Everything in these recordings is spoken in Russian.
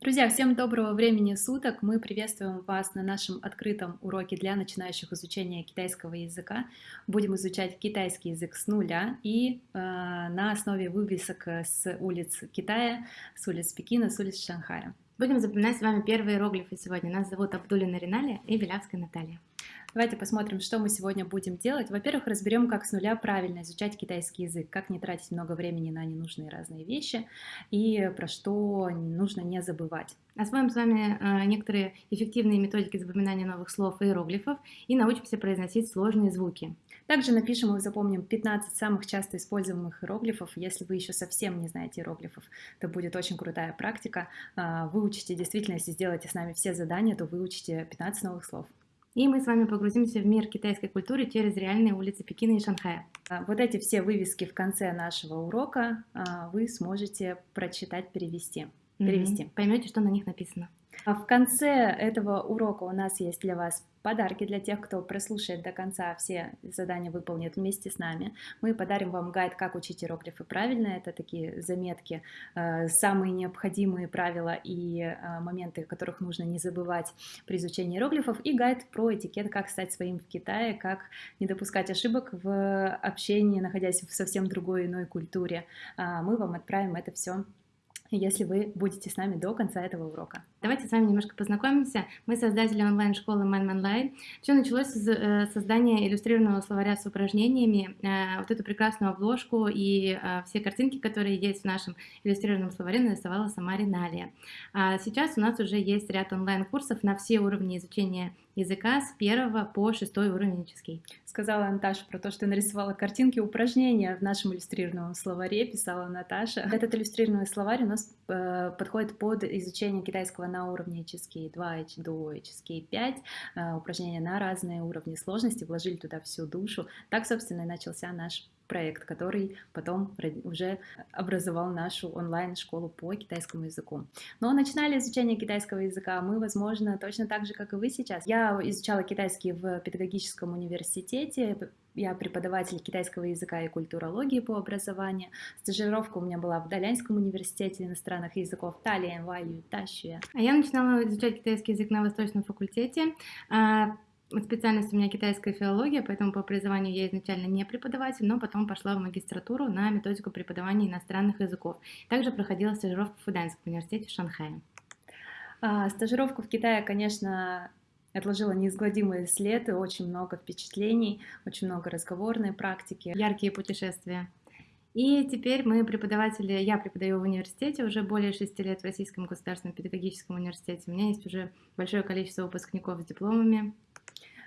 Друзья, всем доброго времени суток! Мы приветствуем вас на нашем открытом уроке для начинающих изучения китайского языка. Будем изучать китайский язык с нуля и э, на основе вывесок с улиц Китая, с улиц Пекина, с улиц Шанхая. Будем запоминать с вами первые иероглифы сегодня. Нас зовут Абдулина Риналия и Белявская Наталья. Давайте посмотрим, что мы сегодня будем делать. Во-первых, разберем, как с нуля правильно изучать китайский язык, как не тратить много времени на ненужные разные вещи и про что нужно не забывать. Освоим с вами э, некоторые эффективные методики запоминания новых слов и иероглифов и научимся произносить сложные звуки. Также напишем и запомним 15 самых часто используемых иероглифов. Если вы еще совсем не знаете иероглифов, то будет очень крутая практика. Э, выучите, действительно, если сделаете с нами все задания, то выучите 15 новых слов. И мы с вами погрузимся в мир китайской культуры через реальные улицы Пекина и Шанхая. А, вот эти все вывески в конце нашего урока а, вы сможете прочитать, перевести. перевести. Поймете, что на них написано. А в конце этого урока у нас есть для вас подарки для тех, кто прослушает до конца, все задания выполнит вместе с нами. Мы подарим вам гайд, как учить иероглифы правильно. Это такие заметки, э, самые необходимые правила и э, моменты, которых нужно не забывать при изучении иероглифов, и гайд про этикет, как стать своим в Китае, как не допускать ошибок в общении, находясь в совсем другой иной культуре. А мы вам отправим это все если вы будете с нами до конца этого урока. Давайте с вами немножко познакомимся. Мы создатели онлайн-школы Man. Все началось с э, создания иллюстрированного словаря с упражнениями. Э, вот эту прекрасную обложку и э, все картинки, которые есть в нашем иллюстрированном словаре, нарисовала сама Риналия. А сейчас у нас уже есть ряд онлайн-курсов на все уровни изучения языка с первого по шестой уровень Сказала Наташа про то, что нарисовала картинки упражнения в нашем иллюстрированном словаре, писала Наташа. Этот иллюстрированный словарь у нас э, подходит под изучение китайского на уровне HSK 2 до HSK 5, э, упражнения на разные уровни сложности, вложили туда всю душу. Так, собственно, и начался наш проект, который потом уже образовал нашу онлайн-школу по китайскому языку. Но начинали изучение китайского языка мы, возможно, точно так же, как и вы сейчас. Я изучала китайский в педагогическом университете, я преподаватель китайского языка и культурологии по образованию. Стажировка у меня была в Далянском университете иностранных языков Талия, Ваю, Тащуя. А я начинала изучать китайский язык на Восточном факультете. Специальность у меня китайская филология, поэтому по образованию я изначально не преподаватель, но потом пошла в магистратуру на методику преподавания иностранных языков. Также проходила стажировку в Фуданском университете в Шанхае. А, стажировку в Китае, конечно, отложила неизгладимый след и очень много впечатлений, очень много разговорной практики. Яркие путешествия. И теперь мы преподаватели, я преподаю в университете уже более шести лет в Российском государственном педагогическом университете. У меня есть уже большое количество выпускников с дипломами.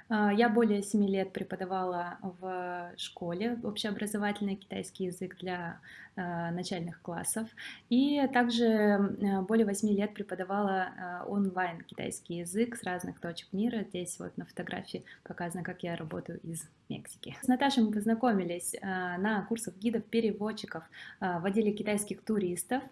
А, я более семи лет преподавала в школе общеобразовательный китайский язык для начальных классов. И также а, более восьми лет преподавала онлайн китайский язык с разных точек мира. Здесь вот на фотографии показано, как я работаю из Мексики. С Наташей мы познакомились на курсах гидов-переводчиков, водили китайских туристов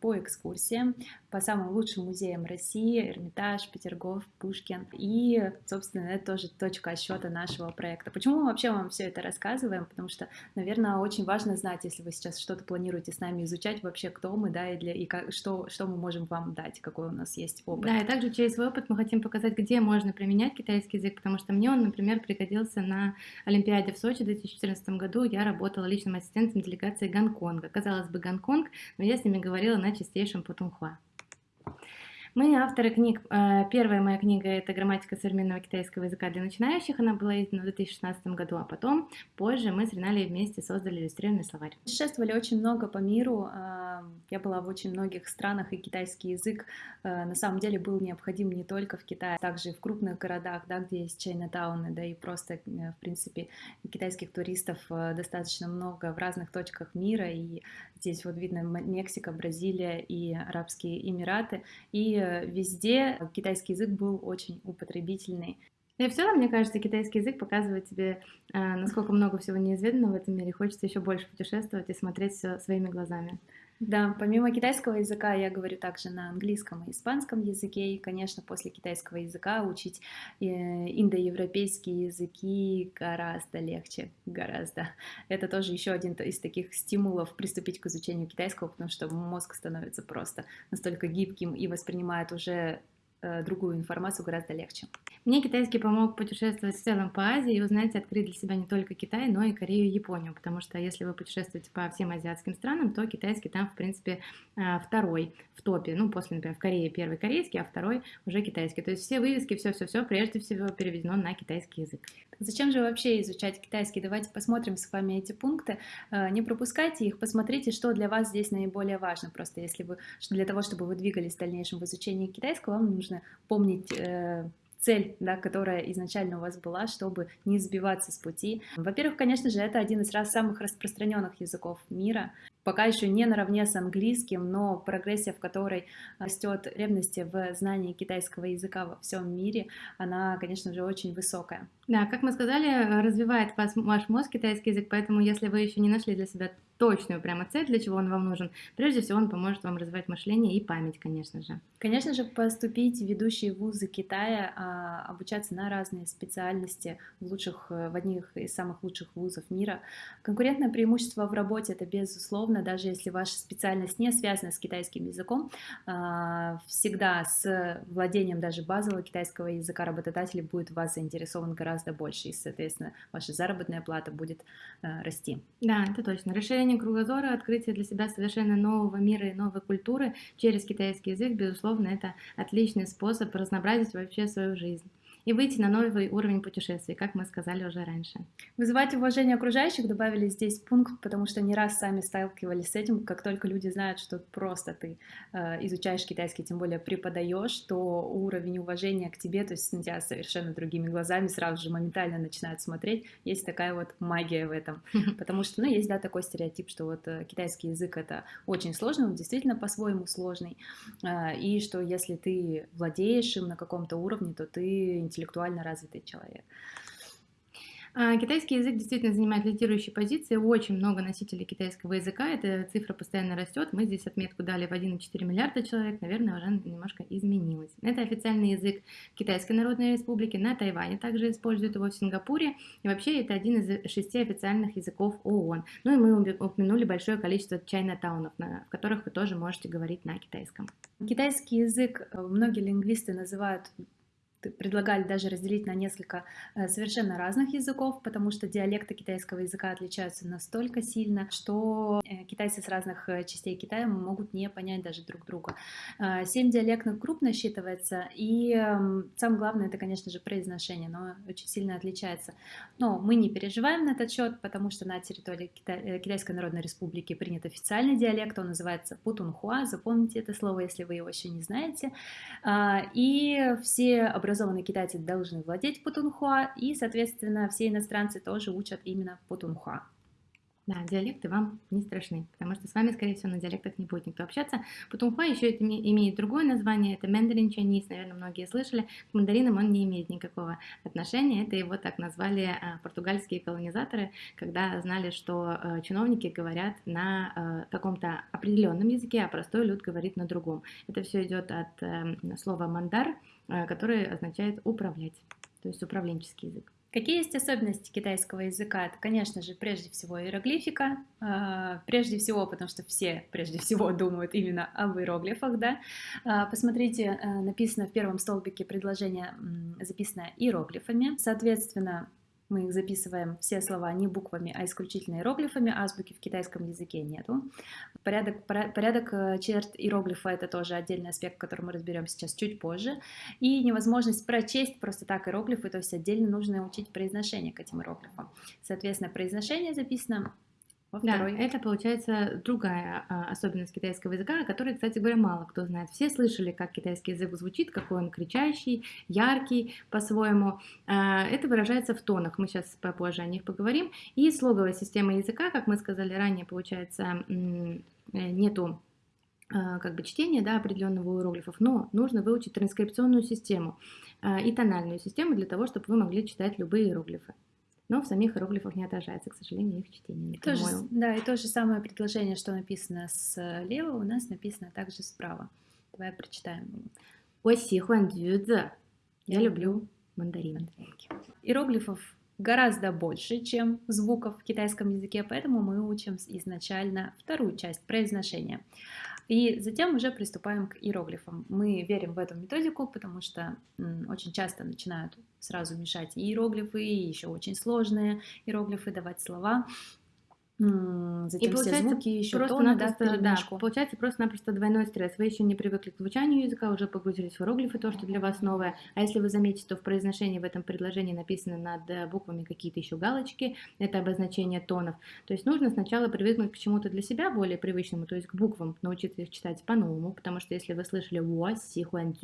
по экскурсиям по самым лучшим музеям России, Эрмитаж, Петергоф, Пушкин. И, собственно, это тоже точка отсчета нашего проекта. Почему мы вообще вам все это рассказываем? Потому что, наверное, очень важно знать, если вы сейчас что-то планируете с нами изучать, вообще кто мы, да, и, для, и как, что, что мы можем вам дать, какой у нас есть опыт. Да, и также через свой опыт мы хотим показать, где можно применять китайский язык, потому что мне он, например, пригодился на Олимпиаде в Сочи в 2014 году. Я работала личным ассистентом делегации Гонконга. Казалось бы, Гонконг, но я с ними говорила на чистейшем путунхуа. Мы авторы книг. Э, первая моя книга – это «Грамматика современного китайского языка для начинающих». Она была издана в 2016 году, а потом, позже, мы с Риналей вместе создали иллюстрированный словарь. Путешествовали очень много по миру. Э, я была в очень многих странах, и китайский язык э, на самом деле был необходим не только в Китае, также и в крупных городах, да, где есть Чайнатауны, да и просто, в принципе, китайских туристов достаточно много в разных точках мира, и здесь вот видно Мексика, Бразилия и Арабские Эмираты, и везде китайский язык был очень употребительный. И в целом, мне кажется, китайский язык показывает тебе, э, насколько много всего неизведанного в этом мире. Хочется еще больше путешествовать и смотреть все своими глазами. Да, помимо китайского языка я говорю также на английском и испанском языке, и, конечно, после китайского языка учить э, индоевропейские языки гораздо легче, гораздо. Это тоже еще один из таких стимулов приступить к изучению китайского, потому что мозг становится просто настолько гибким и воспринимает уже другую информацию гораздо легче. Мне китайский помог путешествовать в целом по Азии и узнать, открыть для себя не только Китай, но и Корею и Японию, потому что если вы путешествуете по всем азиатским странам, то китайский там, в принципе, э, второй в топе. Ну, после, например, в Корее первый корейский, а второй уже китайский. То есть все вывески, все-все-все прежде всего переведено на китайский язык. Зачем же вообще изучать китайский? Давайте посмотрим с вами эти пункты. Э, не пропускайте их, посмотрите, что для вас здесь наиболее важно. Просто если вы для того, чтобы вы двигались в дальнейшем в изучении китайского, вам нужно помнить э, цель, да, которая изначально у вас была, чтобы не сбиваться с пути. Во-первых, конечно же, это один из раз самых распространенных языков мира пока еще не наравне с английским, но прогрессия, в которой растет ревности в знании китайского языка во всем мире, она, конечно же, очень высокая. Да, как мы сказали, развивает вас, ваш мозг китайский язык, поэтому если вы еще не нашли для себя точную прямо цель, для чего он вам нужен, прежде всего он поможет вам развивать мышление и память, конечно же. Конечно же, поступить в ведущие вузы Китая, а, обучаться на разные специальности в лучших, в одних из самых лучших вузов мира. Конкурентное преимущество в работе это безусловно даже если ваша специальность не связана с китайским языком, а, всегда с владением даже базового китайского языка работодатель будет вас заинтересован гораздо больше, и, соответственно, ваша заработная плата будет а, расти. Да, это точно. Расширение кругозора, открытие для себя совершенно нового мира и новой культуры через китайский язык, безусловно, это отличный способ разнообразить вообще свою жизнь и выйти на новый уровень путешествий, как мы сказали уже раньше. Вызывать уважение окружающих добавили здесь пункт, потому что не раз сами сталкивались с этим, как только люди знают, что просто ты э, изучаешь китайский, тем более преподаешь, то уровень уважения к тебе, то есть на тебя совершенно другими глазами сразу же моментально начинают смотреть. Есть такая вот магия в этом, потому что, ну, есть, да, такой стереотип, что вот э, китайский язык это очень сложный, он действительно по-своему сложный, э, и что если ты владеешь им на каком-то уровне, то ты интеллектуально развитый человек. А, китайский язык действительно занимает лидирующие позиции, очень много носителей китайского языка, эта цифра постоянно растет, мы здесь отметку дали в 1,4 миллиарда человек, наверное, уже немножко изменилось. Это официальный язык Китайской Народной Республики, на Тайване также используют его в Сингапуре, и вообще это один из шести официальных языков ООН. Ну и мы упомянули большое количество чайна-таунов, в которых вы тоже можете говорить на китайском. Китайский язык э, многие лингвисты называют предлагали даже разделить на несколько э, совершенно разных языков, потому что диалекты китайского языка отличаются настолько сильно, что э, китайцы с разных э, частей Китая могут не понять даже друг друга. Семь диалектных групп насчитывается, и эм, самое главное это, конечно же, произношение, но очень сильно отличается. Но мы не переживаем на этот счет, потому что на территории Китай, Китайской Народной Республики принят официальный диалект, он называется путунхуа, запомните это слово, если вы его еще не знаете. И все образовательные образованные китайцы должны владеть путунхуа, и, соответственно, все иностранцы тоже учат именно путунхуа. Да, диалекты вам не страшны, потому что с вами, скорее всего, на диалектах не будет никто общаться. Путунхуа еще имеет другое название, это мандарин чайниз, наверное, многие слышали. К мандаринам он не имеет никакого отношения, это его так назвали а, португальские колонизаторы, когда знали, что а, чиновники говорят на каком-то определенном языке, а простой люд говорит на другом. Это все идет от а, слова мандар, который означает управлять, то есть управленческий язык. Какие есть особенности китайского языка? Это, конечно же, прежде всего иероглифика. А, прежде всего, потому что все прежде всего думают именно об иероглифах. Да? А, посмотрите, э, написано в первом столбике предложение, записано иероглифами. Соответственно, мы их записываем все слова не буквами, а исключительно иероглифами. Азбуки в китайском языке нету. Порядок, порядок э, черт иероглифа это тоже отдельный аспект, который мы разберем сейчас чуть позже. И невозможность прочесть просто так иероглифы, то есть отдельно нужно учить произношение к этим иероглифам. Соответственно, произношение записано во второй. Да, это получается другая а, особенность китайского языка, о которой, кстати говоря, мало кто знает. Все слышали, как китайский язык звучит, какой он кричащий, яркий по-своему. А, это выражается в тонах, мы сейчас попозже о них поговорим. И слоговая система языка, как мы сказали ранее, получается, э, нету а, как бы чтения да, определенного иероглифов, но нужно выучить транскрипционную систему а, и тональную систему для того, чтобы вы могли читать любые иероглифы но в самих иероглифах не отражается, к сожалению, их чтение. И тоже, да, и то же самое предложение, что написано слева, э, у нас написано также справа. Давай прочитаем. Я люблю мандарин. Иероглифов гораздо больше, чем звуков в китайском языке, поэтому мы учим изначально вторую часть произношения. И затем уже приступаем к иероглифам. Мы верим в эту методику, потому что очень часто начинают сразу мешать иероглифы, и еще очень сложные иероглифы, давать слова. Затем и все звуки еще просто тоны, да, да, получается просто-напросто двойной стресс. Вы еще не привыкли к звучанию языка, уже погрузились в иероглифы, то, что для вас новое. А если вы заметите, то в произношении в этом предложении написаны над э, буквами какие-то еще галочки, это обозначение тонов. То есть нужно сначала привыкнуть к чему-то для себя более привычному, то есть к буквам, научиться их читать по-новому, потому что если вы слышали «wo си хуан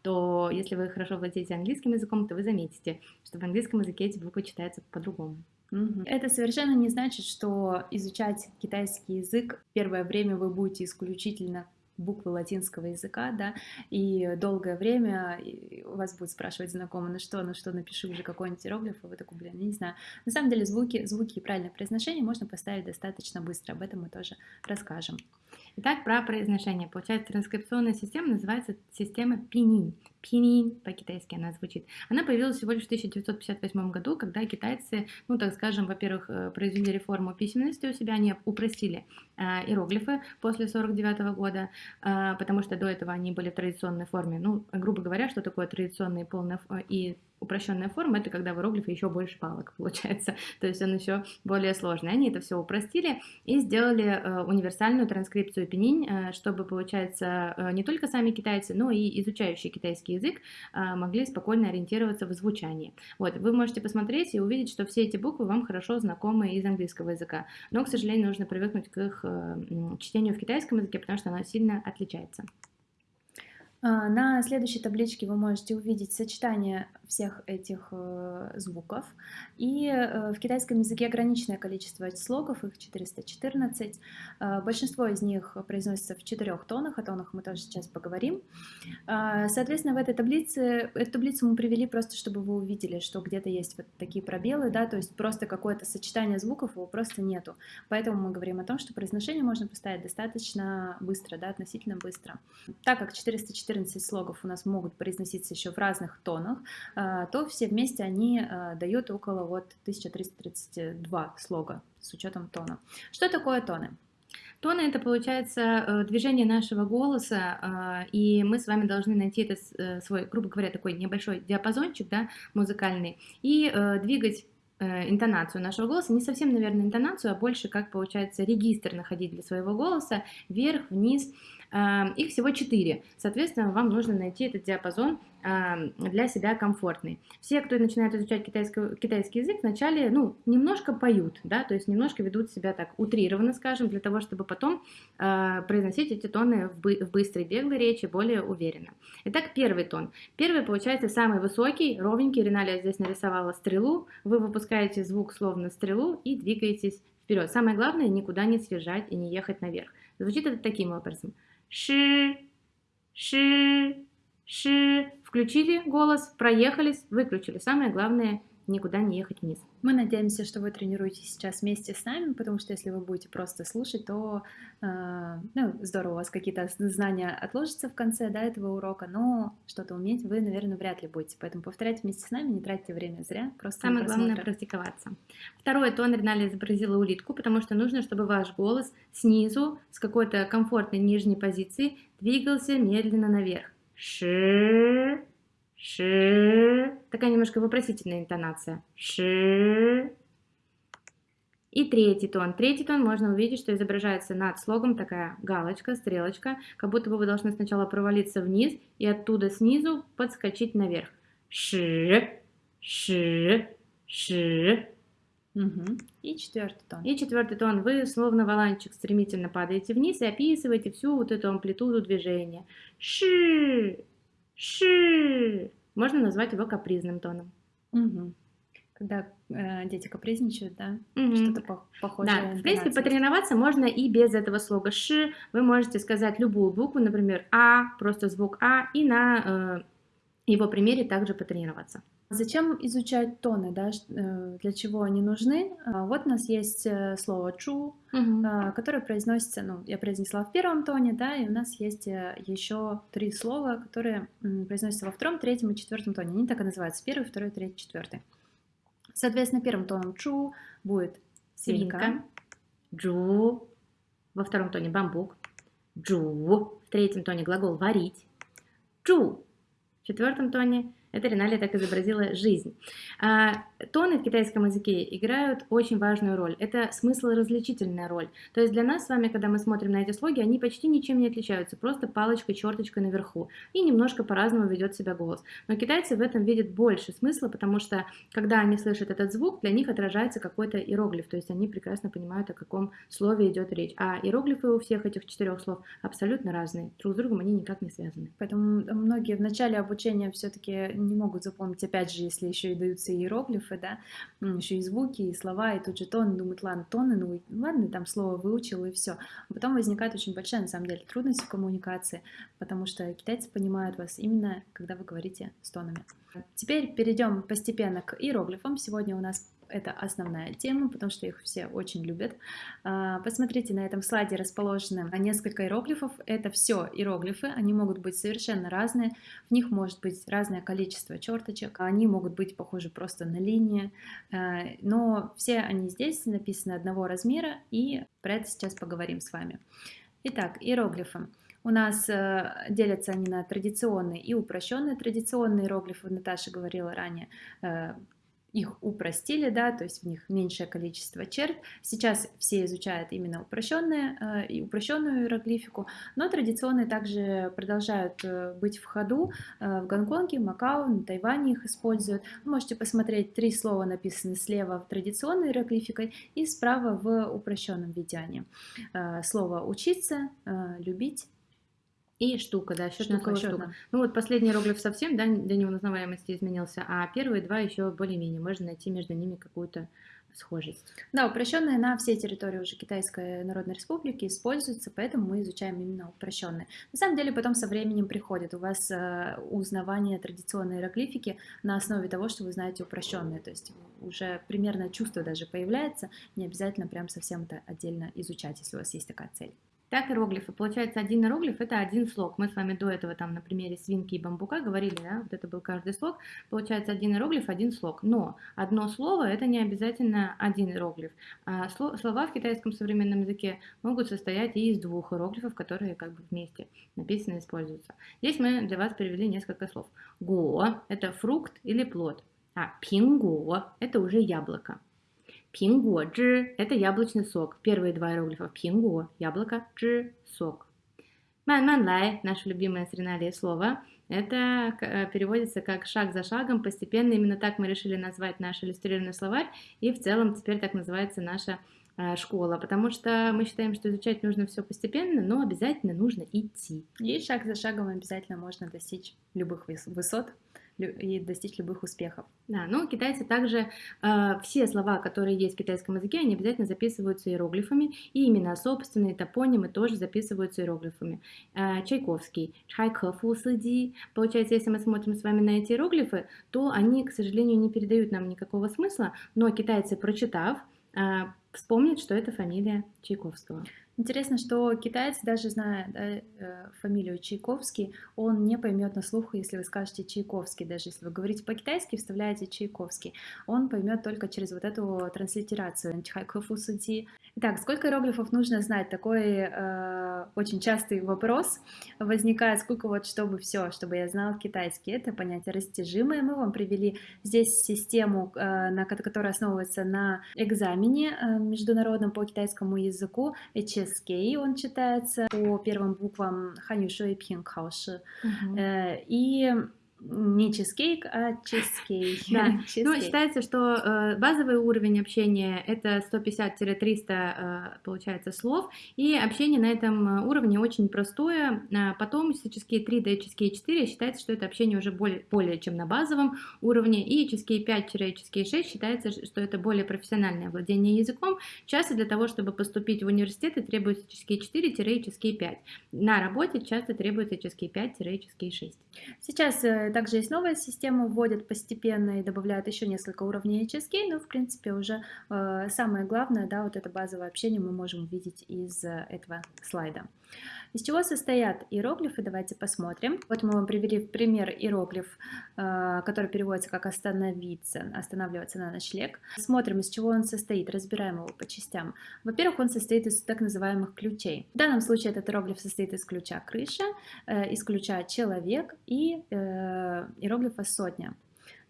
то если вы хорошо владеете английским языком, то вы заметите, что в английском языке эти буквы читаются по-другому. Это совершенно не значит, что изучать китайский язык первое время вы будете исключительно буквы латинского языка, да, и долгое время вас будет спрашивать знакомый, ну что, ну что, напиши уже какой-нибудь иероглиф, и вы такой, блин, не знаю. На самом деле звуки, звуки и правильное произношение можно поставить достаточно быстро, об этом мы тоже расскажем. Итак, про произношение. Получается, транскрипционная система называется система Пинин. Пинин, по-китайски она звучит. Она появилась всего лишь в 1958 году, когда китайцы, ну, так скажем, во-первых, э, произвели реформу письменности у себя, они упростили э, иероглифы после 49 года, э, потому что до этого они были в традиционной форме. Ну, грубо говоря, что такое традиционные полная и упрощенная форма, это когда в иероглифе еще больше палок получается, то есть он еще более сложный. Они это все упростили и сделали э, универсальную транскрипцию пенинь, э, чтобы, получается, э, не только сами китайцы, но и изучающие китайский язык могли спокойно ориентироваться в звучании. Вот, вы можете посмотреть и увидеть, что все эти буквы вам хорошо знакомы из английского языка, но, к сожалению, нужно привыкнуть к их чтению в китайском языке, потому что оно сильно отличается. А, на следующей табличке вы можете увидеть сочетание всех этих э, звуков. И э, в китайском языке ограниченное количество слогов, их 414. Э, большинство из них произносится в четырех тонах, о тонах мы тоже сейчас поговорим. Соответственно, в этой таблице, эту таблицу мы привели просто, чтобы вы увидели, что где-то есть вот такие пробелы, да, то есть просто какое-то сочетание звуков его просто нету. Поэтому мы говорим о том, что произношение можно поставить достаточно быстро, да, относительно быстро. Так как 414 14 слогов у нас могут произноситься еще в разных тонах, а, то все вместе они а, дают около вот 1332 слога с учетом тона. Что такое тоны? Тоны это получается э, движение нашего голоса, а, и мы с вами должны найти этот э, свой, грубо говоря, такой небольшой диапазончик да, музыкальный и э, двигать интонацию нашего голоса, не совсем, наверное, интонацию, а больше как получается регистр находить для своего голоса, вверх, вниз, их всего 4. Соответственно, вам нужно найти этот диапазон для себя комфортный. Все, кто начинает изучать китайский, китайский язык, вначале ну, немножко поют, да, то есть немножко ведут себя так утрированно, скажем, для того, чтобы потом э, произносить эти тоны в, бы, в быстрой, беглой речи более уверенно. Итак, первый тон. Первый получается самый высокий, ровненький. Риналия здесь нарисовала стрелу. Вы выпускаете звук словно стрелу и двигаетесь вперед. Самое главное, никуда не съезжать и не ехать наверх. Звучит это таким образом ши, ши, ши. Включили голос, проехались, выключили. Самое главное никуда не ехать вниз. Мы надеемся, что вы тренируетесь сейчас вместе с нами, потому что если вы будете просто слушать, то э, ну, здорово, у вас какие-то знания отложатся в конце да, этого урока, но что-то уметь вы, наверное, вряд ли будете. Поэтому повторяйте вместе с нами, не тратьте время зря. Просто Самое главное практиковаться. Второе, тон Ринали изобразила улитку, потому что нужно, чтобы ваш голос снизу с какой-то комфортной нижней позиции двигался медленно наверх. Ши, Ши. Такая немножко вопросительная интонация. Ши. И третий тон. Третий тон можно увидеть, что изображается над слогом такая галочка, стрелочка, как будто бы вы должны сначала провалиться вниз и оттуда снизу подскочить наверх. Ши, ши, ши. Угу. И четвертый тон. И четвертый тон. Вы словно валанчик стремительно падаете вниз и описываете всю вот эту амплитуду движения. Ши, Ши. Можно назвать его капризным тоном. Угу. Когда э, дети капризничают, да, угу. что-то по похожее. Да, в принципе, потренироваться можно и без этого слога ши. Вы можете сказать любую букву, например, а, просто звук а, и на э, его примере также потренироваться. Зачем изучать тоны, да, э, для чего они нужны? А, вот у нас есть э, слово «чу», угу. которое произносится, ну, я произнесла в первом тоне, да, и у нас есть э, еще три слова, которые произносятся во втором, третьем и четвертом тоне. Они так и называются, первый, второй, третий, четвертый. Соответственно, первым тоном «чу» будет свинка «джу», во втором тоне «бамбук», «джу», в третьем тоне глагол «варить», «джу», в четвертом тоне это Риналия так изобразила жизнь. Тоны в китайском языке играют очень важную роль. Это смысл-различительная роль. То есть для нас с вами, когда мы смотрим на эти слоги, они почти ничем не отличаются, просто палочка, черточка наверху. И немножко по-разному ведет себя голос. Но китайцы в этом видят больше смысла, потому что когда они слышат этот звук, для них отражается какой-то иероглиф. То есть они прекрасно понимают, о каком слове идет речь. А иероглифы у всех этих четырех слов абсолютно разные. Друг с другом они никак не связаны. Поэтому многие в начале обучения все-таки не могут запомнить, опять же, если еще и даются иероглифы, да, еще и звуки, и слова, и тут же тон, думают, ладно, тоны, ну ладно, там слово выучил и все. А потом возникает очень большая, на самом деле, трудность в коммуникации, потому что китайцы понимают вас именно, когда вы говорите с тонами. Теперь перейдем постепенно к иероглифам. Сегодня у нас это основная тема, потому что их все очень любят. А, посмотрите, на этом слайде расположены несколько иероглифов. Это все иероглифы, они могут быть совершенно разные. В них может быть разное количество черточек, они могут быть похожи просто на линии, а, но все они здесь написаны одного размера, и про это сейчас поговорим с вами. Итак, иероглифы. У нас э, делятся они на традиционные и упрощенные. Традиционные иероглифы, Наташа говорила ранее, э, их упростили, да, то есть в них меньшее количество черт. Сейчас все изучают именно упрощенные э, и упрощенную иероглифику, но традиционные также продолжают э, быть в ходу э, в Гонконге, Макао, на Тайване их используют. Вы можете посмотреть, три слова написаны слева в традиционной иероглификой и справа в упрощенном виде. Слово учиться, любить, и штука, да, счетная штука. Ну вот последний иероглиф совсем, да, до неузнаваемости изменился, а первые два еще более-менее. Можно найти между ними какую-то схожесть. Да, упрощенные на всей территории уже Китайской Народной Республики используются, поэтому мы изучаем именно упрощенные. На самом деле потом со временем приходит у вас э, узнавание традиционной иероглифики на основе того, что вы знаете упрощенные, то есть уже примерно чувство даже появляется, не обязательно прям совсем это отдельно изучать, если у вас есть такая цель. Так иероглифы. Получается, один иероглиф это один слог. Мы с вами до этого там на примере свинки и бамбука говорили, да, вот это был каждый слог. Получается, один иероглиф, один слог. Но одно слово это не обязательно один иероглиф. А слова в китайском современном языке могут состоять и из двух иероглифов, которые как бы вместе написаны и используются. Здесь мы для вас привели несколько слов. Го – это фрукт или плод, а пинго – это уже яблоко. Пинго, зhi – это яблочный сок. Первые два иероглифа пинго – яблоко, зhi – сок. Ман ман лай, наше любимое с Риналией слово, это э, переводится как шаг за шагом, постепенно. Именно так мы решили назвать наш иллюстрированный словарь, и в целом теперь так называется наша э, школа, потому что мы считаем, что изучать нужно все постепенно, но обязательно нужно идти. И шаг за шагом обязательно можно достичь любых высот, и достичь любых успехов. Да, ну китайцы также э, все слова, которые есть в китайском языке, они обязательно записываются иероглифами, и имена собственные топонимы тоже записываются иероглифами. Э, Чайковский, Чайкофу Сыди. Получается, если мы смотрим с вами на эти иероглифы, то они, к сожалению, не передают нам никакого смысла, но китайцы, прочитав, э, вспомнят, что это фамилия Чайковского. Интересно, что китаец, даже зная да, э, фамилию Чайковский, он не поймет на слух, если вы скажете Чайковский, даже если вы говорите по-китайски, вставляете Чайковский, он поймет только через вот эту транслитерацию Итак, сколько иероглифов нужно знать? Такой э, очень частый вопрос возникает, сколько вот, чтобы все, чтобы я знал китайский. Это понятие растяжимое. Мы вам привели здесь систему, э, на, которая основывается на экзамене э, международном по китайскому языку, HSK он читается по первым буквам Ханю Шуэй Пин Хаоши. И не чизкейк, а чизкейк. Да. Ну, считается, что э, базовый уровень общения это 150-300, э, получается, слов, и общение на этом э, уровне очень простое. А потом HSK 3 до HSK 4 считается, что это общение уже более, более чем на базовом уровне, и HSK 5-HSK 6 считается, что это более профессиональное владение языком. Часто для того, чтобы поступить в университеты, требуется HSK 4-HSK 5. На работе часто требуется HSK 5-HSK 6. Сейчас также есть новая система, вводят постепенно и добавляют еще несколько уровней HSK, но в принципе уже э, самое главное, да, вот это базовое общение мы можем увидеть из этого слайда. Из чего состоят иероглифы, давайте посмотрим. Вот мы вам привели пример иероглиф, э, который переводится как «остановиться», «останавливаться на ночлег». Смотрим, из чего он состоит, разбираем его по частям. Во-первых, он состоит из так называемых ключей. В данном случае этот иероглиф состоит из ключа «крыша», э, из ключа «человек» и э, иероглифа «сотня».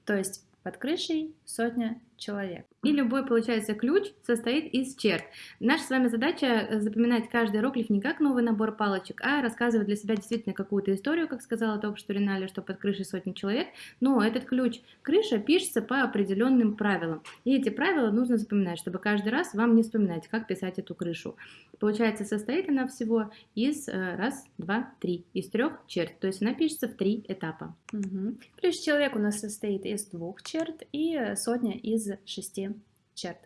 То есть под крышей сотня человек. И любой, получается, ключ состоит из черт. Наша с вами задача э, запоминать каждый иероглиф не как новый набор палочек, а рассказывать для себя действительно какую-то историю, как сказала только что что под крышей сотни человек. Но этот ключ крыша пишется по определенным правилам. И эти правила нужно запоминать, чтобы каждый раз вам не вспоминать, как писать эту крышу. Получается, состоит она всего из э, раз, два, три, из трех черт. То есть она пишется в три этапа. Угу. Ключ человек у нас состоит из двух черт и сотня из шести черт.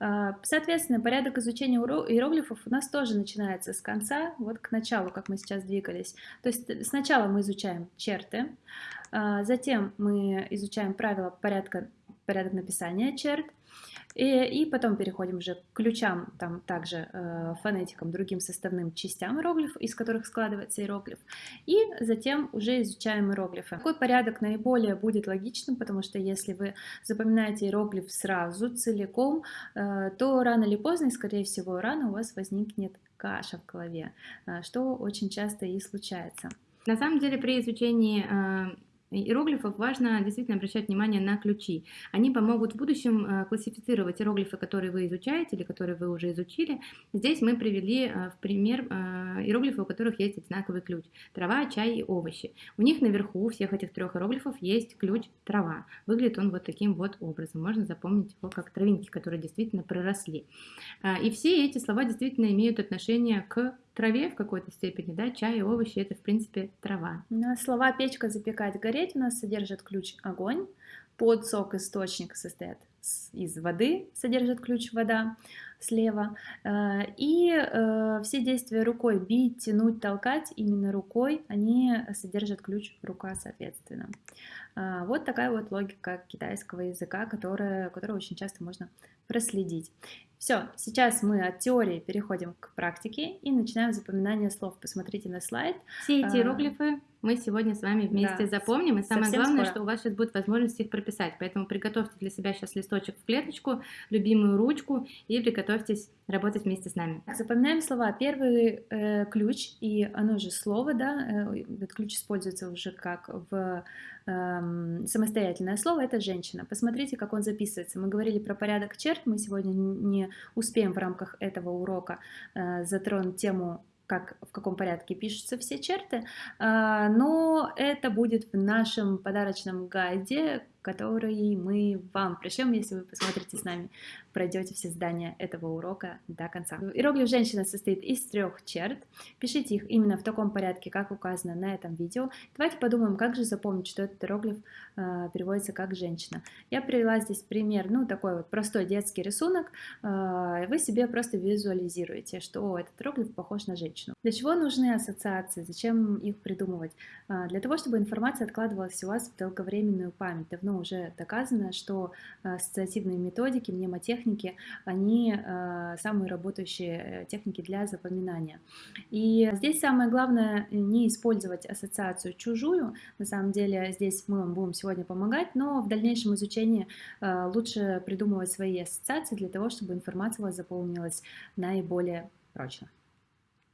А, соответственно, порядок изучения иероглифов у нас тоже начинается с конца, вот к началу, как мы сейчас двигались. То есть сначала мы изучаем черты, а, затем мы изучаем правила порядка, порядок написания черт, и, и потом переходим уже к ключам, там также э, фонетикам, другим составным частям иероглифа, из которых складывается иероглиф. И затем уже изучаем иероглифы. Какой порядок наиболее будет логичным, потому что если вы запоминаете иероглиф сразу, целиком, э, то рано или поздно, и скорее всего рано, у вас возникнет каша в голове, э, что очень часто и случается. На самом деле при изучении э, иероглифов важно действительно обращать внимание на ключи. Они помогут в будущем э, классифицировать иероглифы, которые вы изучаете или которые вы уже изучили. Здесь мы привели э, в пример э, иероглифы, у которых есть одинаковый ключ. Трава, чай и овощи. У них наверху всех этих трех иероглифов есть ключ трава. Выглядит он вот таким вот образом. Можно запомнить его как травинки, которые действительно проросли. И все эти слова действительно имеют отношение к траве в какой-то степени, да, чай и овощи это в принципе трава. На слова печка, запекать, гореть у нас содержит ключ огонь, под сок источник состоит из воды, содержит ключ вода слева. Э, и э, все действия рукой, бить, тянуть, толкать, именно рукой, они содержат ключ рука, соответственно. Э, вот такая вот логика китайского языка, которая, которую очень часто можно проследить. Все, сейчас мы от теории переходим к практике и начинаем запоминание слов. Посмотрите на слайд. Все эти а, иероглифы мы сегодня с вами вместе да, запомним. И самое главное, скоро. что у вас сейчас будет возможность их прописать. Поэтому приготовьте для себя сейчас листочек в клеточку, любимую ручку и приготовьтесь работать вместе с нами. Запоминаем слова. Первый э, ключ, и оно же слово, да, э, этот ключ используется уже как в э, самостоятельное слово, это женщина. Посмотрите, как он записывается. Мы говорили про порядок черт, мы сегодня не успеем в рамках этого урока э, затронуть тему как, в каком порядке пишутся все черты, а, но это будет в нашем подарочном гайде, который мы вам пришлем, если вы посмотрите с нами, пройдете все здания этого урока до конца. Иероглиф женщина состоит из трех черт. Пишите их именно в таком порядке, как указано на этом видео. Давайте подумаем, как же запомнить, что этот иероглиф э, переводится как женщина. Я привела здесь пример, ну такой вот простой детский рисунок. Э, вы себе просто визуализируете, что этот иероглиф похож на женщину. Для чего нужны ассоциации? Зачем их придумывать? Э, для того, чтобы информация откладывалась у вас в долговременную память. Давно уже доказано, что э, ассоциативные методики, мнемотехники, они э, самые работающие э, техники для запоминания. И здесь самое главное не использовать ассоциацию чужую, на самом деле здесь мы вам будем сегодня помогать, но в дальнейшем изучении лучше придумывать свои ассоциации для того, чтобы информация у вас заполнилась наиболее прочно.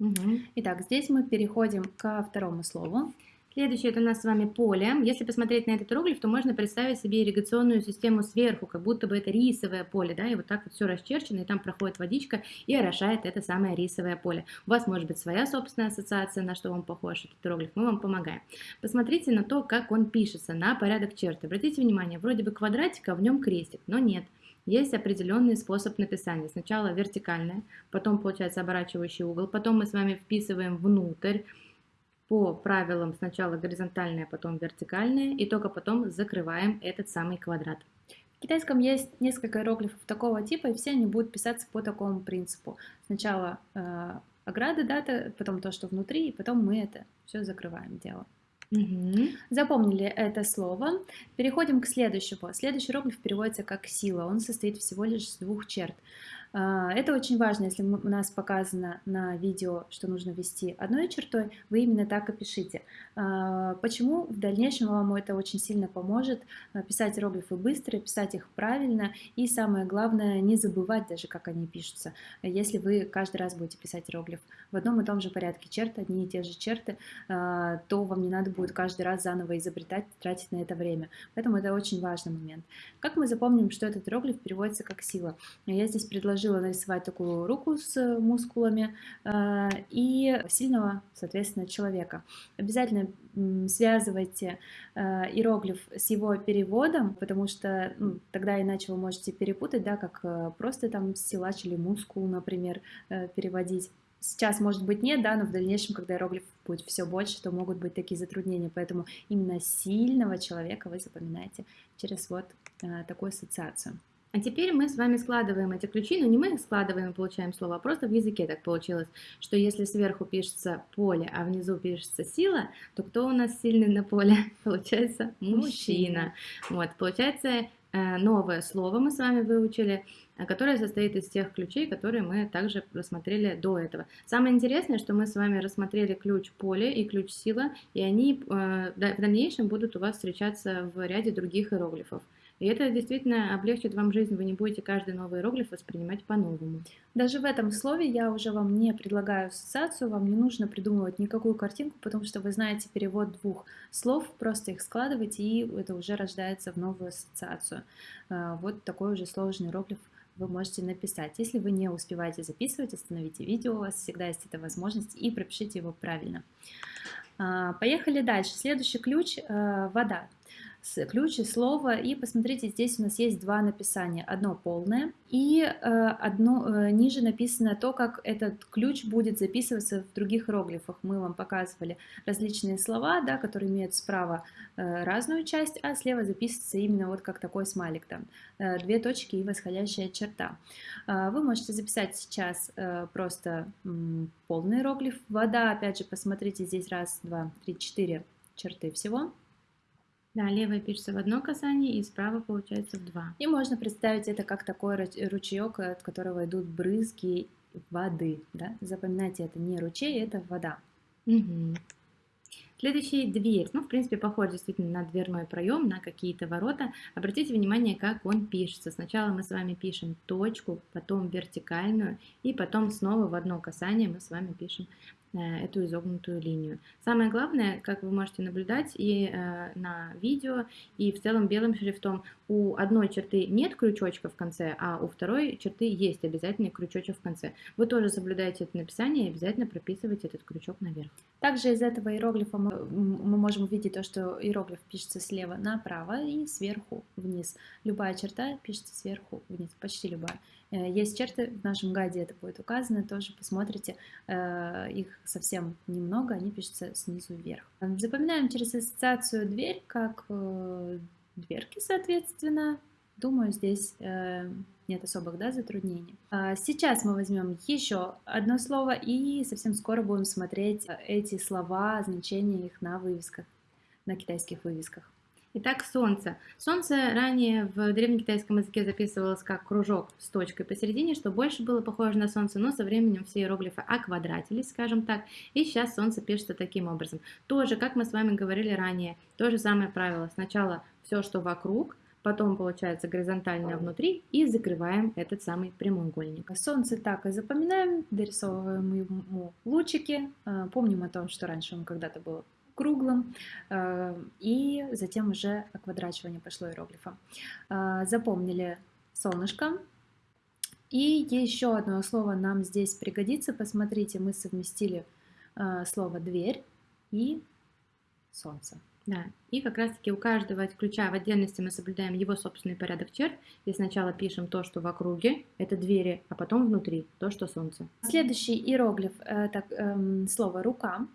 Угу. Итак, здесь мы переходим ко второму слову. Следующее это у нас с вами поле. Если посмотреть на этот иероглиф, то можно представить себе ирригационную систему сверху, как будто бы это рисовое поле, да, и вот так вот все расчерчено, и там проходит водичка и орошает это самое рисовое поле. У вас может быть своя собственная ассоциация, на что вам похож этот иероглиф, мы вам помогаем. Посмотрите на то, как он пишется, на порядок черт. Обратите внимание, вроде бы квадратик, а в нем крестик, но нет. Есть определенный способ написания. Сначала вертикальное, потом получается оборачивающий угол, потом мы с вами вписываем внутрь, по правилам сначала горизонтальное, потом вертикальное, и только потом закрываем этот самый квадрат. В китайском есть несколько иероглифов такого типа, и все они будут писаться по такому принципу. Сначала э, ограда, да, потом то, что внутри, и потом мы это все закрываем дело. Мгм. Запомнили это слово. Переходим к следующему. Следующий иероглиф переводится как сила. Он состоит всего лишь из двух черт. А, Это очень важно, если у нас показано на видео, что нужно вести одной чертой, вы именно так и пишите. А, Почему? В дальнейшем вам это очень сильно поможет а, писать иероглифы быстро, писать их правильно и самое главное не забывать даже, как они пишутся. Если вы каждый раз будете писать иероглиф в одном и том же порядке черт, одни и те же черты, то вам не надо будет каждый раз заново изобретать, тратить на это время. Поэтому это очень важный момент. Как мы запомним, что этот иероглиф переводится как сила? Я здесь предложила нарисовать такую руку с мускулами а, и сильного, соответственно, человека. Обязательно связывайте а, иероглиф с его переводом, потому что ну, тогда иначе вы можете перепутать, да, как э, просто там силач или мускул, например, э, переводить. Сейчас, может быть, нет, да, но в дальнейшем, когда иероглиф будет все больше, то могут быть такие затруднения. Поэтому именно сильного человека вы запоминаете через вот э, такую ассоциацию. А теперь мы с вами складываем эти ключи, но не мы их складываем и получаем слово, а просто в языке так получилось, что если сверху пишется поле, а внизу пишется сила, то кто у нас сильный на поле? Получается мужчина. Мужчина. Вот, получается э, новое слово мы с вами выучили, э, которое состоит из тех ключей, которые мы также рассмотрели до этого. Самое интересное, что мы с вами рассмотрели ключ поле и ключ сила, и они э, в дальнейшем будут у вас встречаться в ряде других иероглифов. И это действительно облегчит вам жизнь, вы не будете каждый новый иероглиф воспринимать по-новому. Даже в этом слове я уже вам не предлагаю ассоциацию, вам не нужно придумывать никакую картинку, потому что вы знаете перевод двух слов, просто их складываете, и это уже рождается в новую ассоциацию. А, Вот такой уже сложный иероглиф вы можете написать. Если вы не успеваете записывать, остановите видео, у вас всегда есть эта возможность, и пропишите его правильно. А, Поехали дальше. Следующий ключ э, – вода. Ключ и слово. И посмотрите, здесь у нас есть два написания. Одно полное и э, одно э, ниже написано то, как этот ключ будет записываться в других иероглифах. Мы вам показывали различные слова, да, которые имеют справа э, разную часть, а слева записывается именно вот как такой смайлик там. Две точки и восходящая черта. Вы можете записать сейчас просто полный иероглиф. Вода, опять же, посмотрите, здесь раз, два, три, четыре черты всего. Да, левая пишется в одно касание, и справа получается в два. И можно представить это как такой ру- ручеек, от которого идут брызги воды. Да? Запоминайте, это не ручей, это вода. Мгм. Следующий дверь. Ну, в принципе, похож действительно на дверной проем, на какие-то ворота. Обратите внимание, как он пишется. Сначала мы с вами пишем точку, потом вертикальную, и потом снова в одно касание мы с вами пишем эту изогнутую линию. Самое главное, как вы можете наблюдать и э, на видео, и в целом белым шрифтом, у одной черты нет крючочка в конце, а у второй черты есть обязательно крючочек в конце. Вы тоже соблюдаете это написание и обязательно прописывайте этот крючок наверх. Также из этого иероглифа мы, мы можем увидеть то, что иероглиф пишется слева направо и сверху вниз. Любая черта пишется сверху вниз, почти любая. Э, Есть черты, в нашем гайде это будет указано, тоже посмотрите, э, их совсем немного, они пишутся снизу вверх. Запоминаем через ассоциацию дверь как э, дверки, соответственно. Думаю, здесь э, нет особых да, затруднений. А Сейчас мы возьмем еще одно слово и совсем скоро будем смотреть э, эти слова, значения их на вывесках, на китайских вывесках. Итак, солнце. Солнце ранее в древнекитайском языке записывалось как кружок с точкой посередине, что больше было похоже на солнце, но со временем все иероглифы оквадратились, скажем так, и сейчас солнце пишется таким образом. Тоже, как мы с вами говорили ранее, то же самое правило. Сначала все, что вокруг, потом получается горизонтальное внутри и закрываем этот самый прямоугольник. Солнце так и запоминаем, дорисовываем ему лучики, э, помним о том, что раньше он когда-то был круглым, э, и затем уже оквадрачивание пошло иероглифом. Э, Запомнили солнышко. И еще одно слово нам здесь пригодится. Посмотрите, мы совместили э, слово «дверь» и «солнце». Да, и как раз-таки у каждого ключа в отдельности мы соблюдаем его собственный порядок черт, и сначала пишем то, что в округе, это двери, а потом внутри, то, что солнце. Следующий иероглиф – это эм, слово «рука».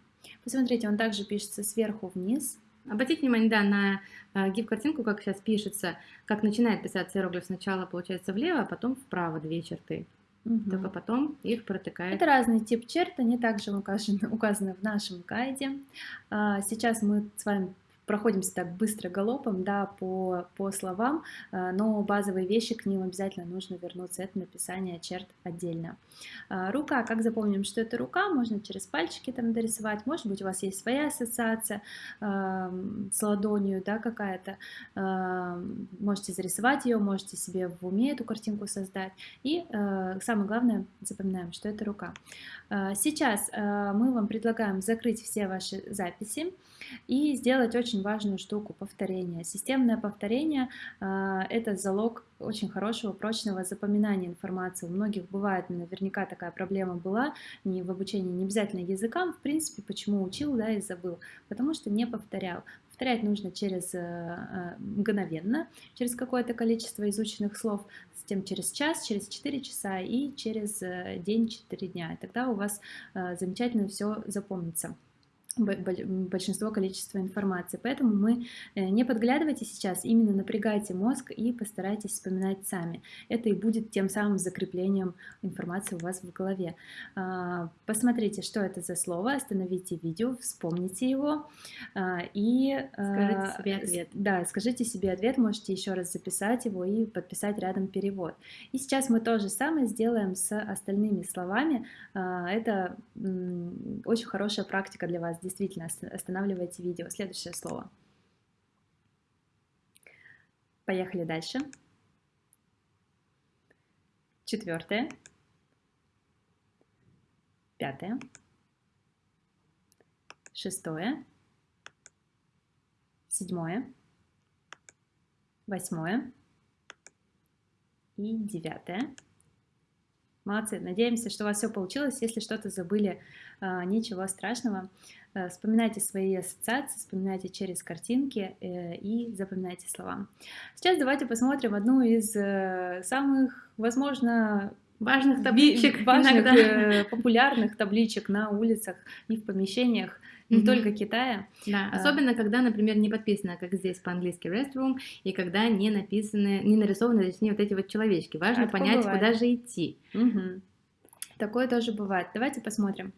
Посмотрите, он также пишется сверху вниз. Обратите внимание, да, на э, гиф-картинку, как сейчас пишется, как начинает писаться иероглиф. Сначала получается влево, а потом вправо две черты. угу. только потом их протыкает. Это разный тип черт, они также указаны, указаны в нашем гайде. А, сейчас мы с вами проходимся так быстро галопом, да, по, по словам, э, но базовые вещи к ним обязательно нужно вернуться, это написание черт отдельно. Э, рука, как запомним, что это рука, можно через пальчики там дорисовать, может быть у вас есть своя ассоциация э, с ладонью, да, какая-то, можете зарисовать ее, можете себе в уме эту картинку создать, и самое главное, запоминаем, что это рука. Сейчас мы вам предлагаем закрыть все ваши записи и сделать очень важную штуку – повторение. Системное повторение а, – это залог очень хорошего, прочного запоминания информации. У многих бывает, наверняка такая проблема была не в обучении, не обязательно языкам, в принципе, почему учил, да, и забыл, потому что не повторял. Повторять нужно через э, э, мгновенно, через какое-то количество изученных слов, затем через час, через 4 часа и через э, день, 4 дня. И тогда у вас замечательно все запомнится большинство количества информации. Поэтому мы э, не подглядывайте сейчас, именно напрягайте мозг и постарайтесь вспоминать сами. Это и будет тем самым закреплением информации у вас в голове. А, посмотрите, что это за слово, остановите видео, вспомните его а, и... Скажите а, себе ответ. Да, скажите себе ответ, можете еще раз записать его и подписать рядом перевод. И сейчас мы то же самое сделаем с остальными словами. Это очень хорошая практика для вас действительно останавливайте видео. Следующее слово. Поехали дальше. Четвертое. Пятое. Шестое. Седьмое. Восьмое. И девятое. Молодцы. Надеемся, что у вас все получилось. Если что-то забыли, ничего страшного. Э, вспоминайте свои ассоциации, вспоминайте через картинки э, и запоминайте слова. Сейчас давайте посмотрим одну из э, самых, возможно, важных табличек, важных, популярных табличек на улицах и в помещениях не mm-hmm. только Китая. Да, а... особенно когда, например, не подписано, как здесь по-английски restroom, и когда не написаны, не нарисованы, точнее, вот эти вот человечки. Важно а понять, куда же идти. Угу. Такое тоже бывает. Давайте посмотрим.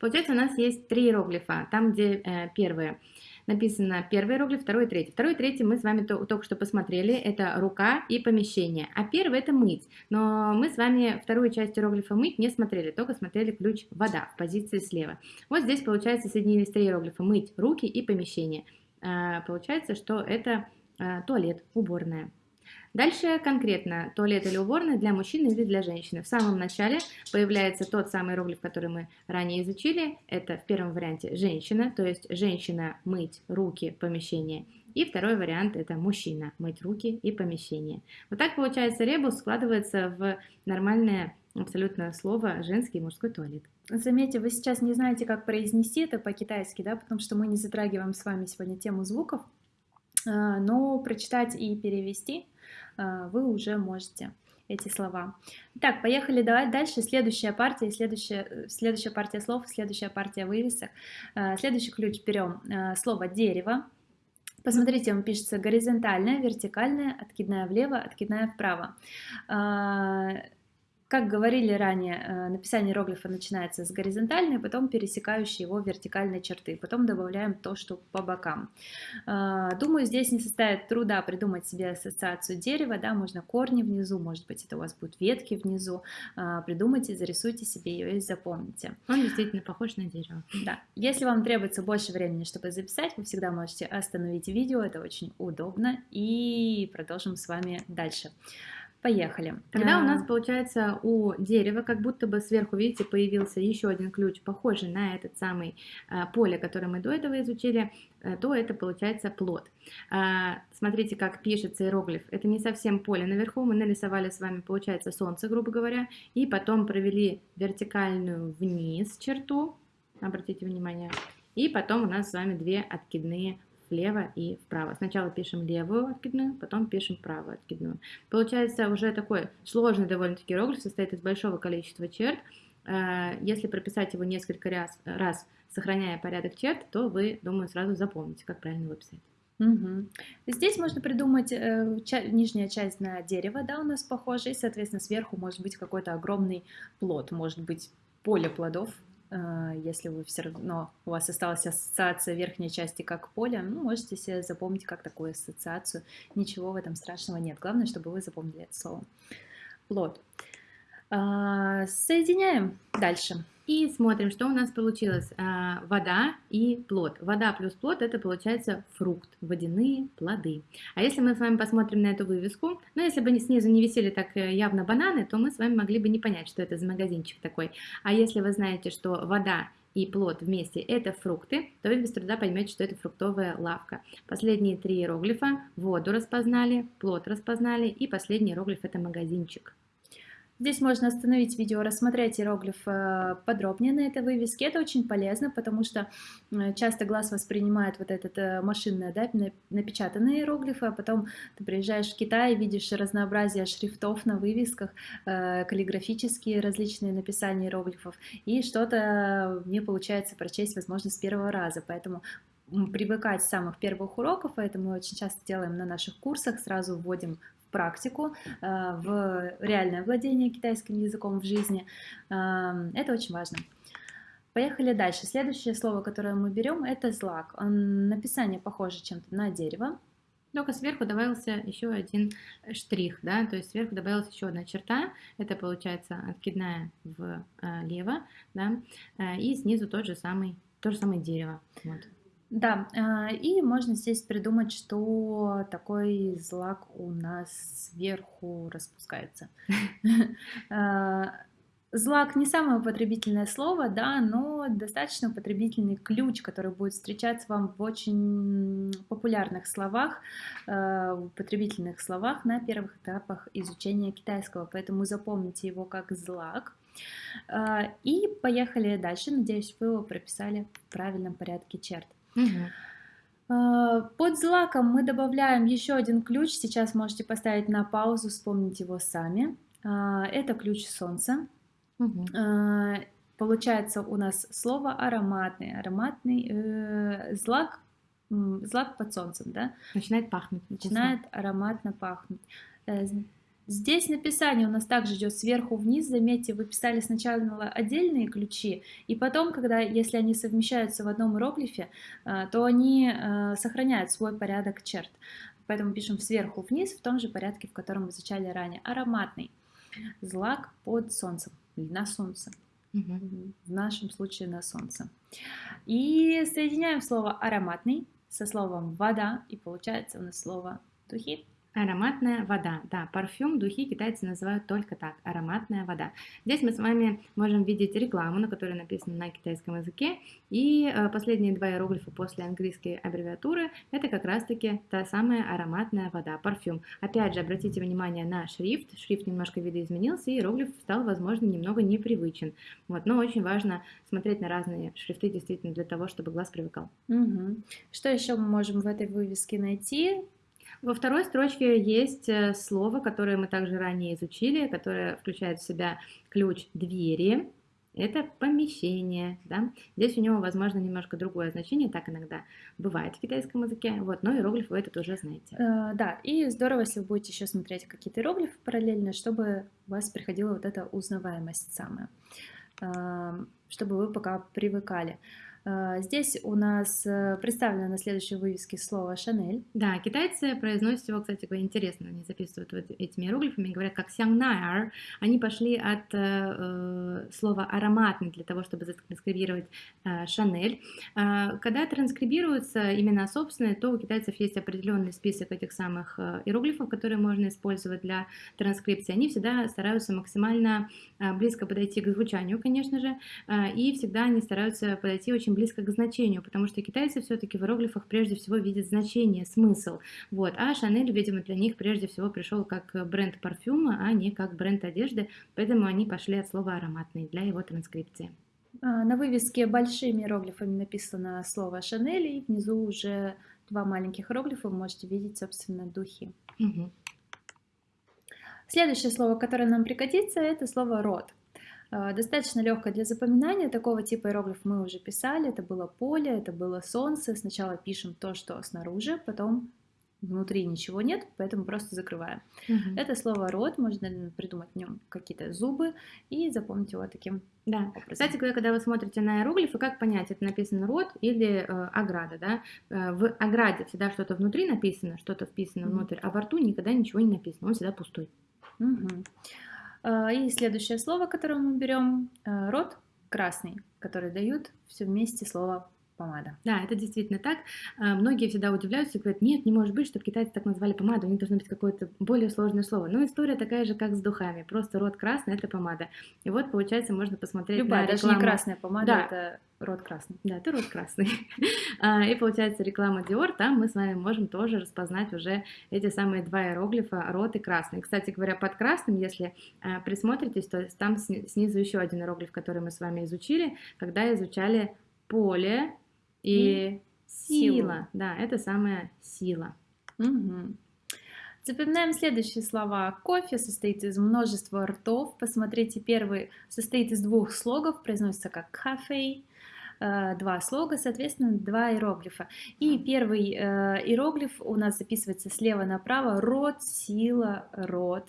Получается, у нас есть три иероглифа. Там, где э, первые написано первый иероглиф, второй и третий. Второй и третий мы с вами то, только что посмотрели, это рука и помещение, а первый это мыть. Но мы с вами вторую часть иероглифа мыть не смотрели, только смотрели ключ вода в позиции слева. Вот здесь получается соединились три иероглифа мыть, руки и помещение. А, получается, что это а, туалет, уборная. Дальше конкретно туалет или уборная для мужчины или для женщины. В самом начале появляется тот самый иероглиф, который мы ранее изучили. Это в первом варианте женщина, то есть женщина мыть руки, помещение. И второй вариант это мужчина мыть руки и помещение. Вот так получается ребус складывается в нормальное абсолютно слово женский и мужской туалет. Заметьте, вы сейчас не знаете, как произнести это по-китайски, да, потому что мы не затрагиваем с вами сегодня тему звуков, а, но прочитать и перевести вы уже можете эти слова. Так, поехали давай дальше. Следующая партия, следующая, следующая партия слов, следующая партия вывесок. А, следующий ключ берем а, слово дерево. Посмотрите, он пишется горизонтальная, вертикальная, откидная влево, откидная вправо. Как говорили ранее, э, написание иероглифа начинается с горизонтальной, потом пересекающей его вертикальной черты, потом добавляем то, что по бокам. Э, думаю, здесь не составит труда придумать себе ассоциацию дерева, да, можно корни внизу, может быть, это у вас будут ветки внизу, э, придумайте, зарисуйте себе ее и запомните. Он действительно похож на дерево. Да. Если вам требуется больше времени, чтобы записать, вы всегда можете остановить видео, это очень удобно, и продолжим с вами дальше. Поехали. Тогда а... у нас получается у дерева, как будто бы сверху, видите, появился еще один ключ, похожий на этот самый а, поле, которое мы до этого изучили, а, то это получается плод. А, смотрите, как пишется иероглиф. Это не совсем поле. Наверху мы нарисовали с вами, получается, солнце, грубо говоря, и потом провели вертикальную вниз черту, обратите внимание, и потом у нас с вами две откидные влево и вправо. Сначала пишем левую откидную, потом пишем правую откидную. Получается уже такой сложный довольно-таки иероглиф, состоит из большого количества черт. Э, если прописать его несколько раз, раз, сохраняя порядок черт, то вы, думаю, сразу запомните, как правильно его писать. Мгм. Здесь можно придумать э, ча- нижняя часть на дерево, да, у нас похоже, и, соответственно, сверху может быть какой-то огромный плод, может быть поле плодов, если вы все равно, у вас осталась ассоциация верхней части как поле, ну, можете себе запомнить как такую ассоциацию, ничего в этом страшного нет, главное, чтобы вы запомнили это слово. Плод. А, Соединяем дальше. И смотрим, что у нас получилось. А, Вода и плод. Вода плюс плод это получается фрукт, водяные плоды. А если мы с вами посмотрим на эту вывеску, ну если бы снизу не висели так э, явно бананы, то мы с вами могли бы не понять, что это за магазинчик такой. А если вы знаете, что вода и плод вместе это фрукты, то вы без труда поймете, что это фруктовая лавка. Последние три иероглифа воду распознали, плод распознали и последний иероглиф это магазинчик. Здесь можно остановить видео, рассмотреть иероглиф э, подробнее на этой вывеске. Это очень полезно, потому что э, часто глаз воспринимает вот этот э, машинный, да, напечатанные иероглифы, а потом ты приезжаешь в Китай и видишь разнообразие шрифтов на вывесках, каллиграфические различные написания иероглифов, и что-то не получается прочесть, возможно, с первого раза. Поэтому привыкать с самых первых уроков, это мы очень часто делаем на наших курсах, сразу вводим практику, э, в реальное владение китайским языком в жизни. Эм, это очень важно. Поехали дальше. Следующее слово, которое мы берем, это злак. Написание похоже чем-то на дерево. Только сверху добавился еще один штрих, да, то есть сверху добавилась еще одна черта, это получается откидная влево, да, э, и снизу тот же самый, то же самое дерево. Вот. Да, а, и можно здесь придумать, что такой злак у нас сверху распускается. А, злак не самое употребительное слово, да, но достаточно употребительный ключ, который будет встречаться вам в очень популярных словах, а, употребительных словах на первых этапах изучения китайского, поэтому запомните его как злак. И поехали дальше. Надеюсь, вы его прописали в правильном порядке черт. Угу. Под злаком мы добавляем еще один ключ. Сейчас можете поставить на паузу, вспомнить его сами. А, это ключ солнца. Угу. Получается у нас слово ароматный. Ароматный э, злак, злак под солнцем, да? Начинает пахнуть. Начинает ароматно пахнуть. Здесь написание у нас также идет сверху вниз. Заметьте, вы писали сначала отдельные ключи, и потом, когда, если они совмещаются в одном иероглифе, э, то они э, сохраняют свой порядок черт. Поэтому пишем сверху вниз в том же порядке, в котором мы изучали ранее. Ароматный. Злак под солнцем. На солнце. Угу. В нашем случае на солнце. И соединяем слово ароматный со словом вода, и получается у нас слово духи. Ароматная вода. Да, парфюм, духи китайцы называют только так, ароматная вода. Здесь мы с вами можем видеть рекламу, на которой написано на китайском языке. И э, последние два иероглифа после английской аббревиатуры это как раз-таки та самая ароматная вода, парфюм. Опять же, обратите внимание на шрифт. Шрифт немножко видоизменился, и иероглиф стал, возможно, немного непривычен. Вот, но очень важно смотреть на разные шрифты действительно для того, чтобы глаз привыкал. Угу. Что еще мы можем в этой вывеске найти? Во второй строчке есть э, слово, которое мы также ранее изучили, которое включает в себя ключ двери. Это помещение, да. Здесь у него, возможно, немножко другое значение, так иногда бывает в китайском языке, вот, но иероглиф вы этот уже знаете. Э, да, и здорово, если вы будете еще смотреть какие-то иероглифы параллельно, чтобы у вас приходила вот эта узнаваемость самая, э, чтобы вы пока привыкали. А, здесь у нас э, представлено на следующей вывеске слово «Шанель». Да, китайцы произносят его, кстати, говоря, интересно, они записывают вот этими иероглифами, говорят как «сянгнайар». Они пошли от э, э, слова «ароматный» для того, чтобы затранскрибировать э, «шанель». Э, когда транскрибируются имена собственные, то у китайцев есть определенный список этих самых э, иероглифов, которые можно использовать для транскрипции. Они всегда стараются максимально близко подойти к звучанию, конечно же, и всегда они стараются подойти очень близко к значению, потому что китайцы все-таки в иероглифах прежде всего видят значение, смысл. Вот. А Шанель, видимо, для них прежде всего пришел как бренд парфюма, а не как бренд одежды, поэтому они пошли от слова ароматный для его транскрипции. А, на вывеске большими иероглифами написано слово Шанель, и внизу уже два маленьких иероглифа, вы можете видеть, собственно, духи. Угу. Следующее слово, которое нам пригодится, это слово рот. А, достаточно легкое для запоминания. Такого типа иероглиф мы уже писали. Это было поле, это было солнце. Сначала пишем то, что снаружи, потом внутри ничего нет, поэтому просто закрываем. Угу. Это слово рот, можно придумать в нем какие-то зубы и запомнить его таким да. образом. Кстати говоря, когда вы смотрите на иероглифы, как понять, это написано рот или э, ограда, да? Э, в ограде всегда что-то внутри написано, что-то вписано угу. внутрь, а во рту никогда ничего не написано, он всегда пустой. Угу. И следующее слово, которое мы берем, э, рот красный, который дают все вместе слово помада. Да, это действительно так. А, многие всегда удивляются и говорят, нет, не может быть, чтобы китайцы так назвали помаду, у них должно быть какое-то более сложное слово. Но история такая же, как с духами, просто рот красный – это помада. И вот, получается, можно посмотреть Любая, на рекламу. даже не красная помада, да. это рот красный. Да, это рот красный. А, и получается реклама Dior, там мы с вами можем тоже распознать уже эти самые два иероглифа рот и красный. Кстати говоря, под красным, если а, присмотритесь, то там снизу еще один иероглиф, который мы с вами изучили, когда изучали поле, и сила. сила. Да, это самая сила. Угу. Запоминаем следующие слова. Кофе состоит из множества ртов. Посмотрите, первый состоит из двух слогов, произносится как кафе. Э, два слога, соответственно, два иероглифа. И первый э, иероглиф у нас записывается слева направо. Рот, сила, рот.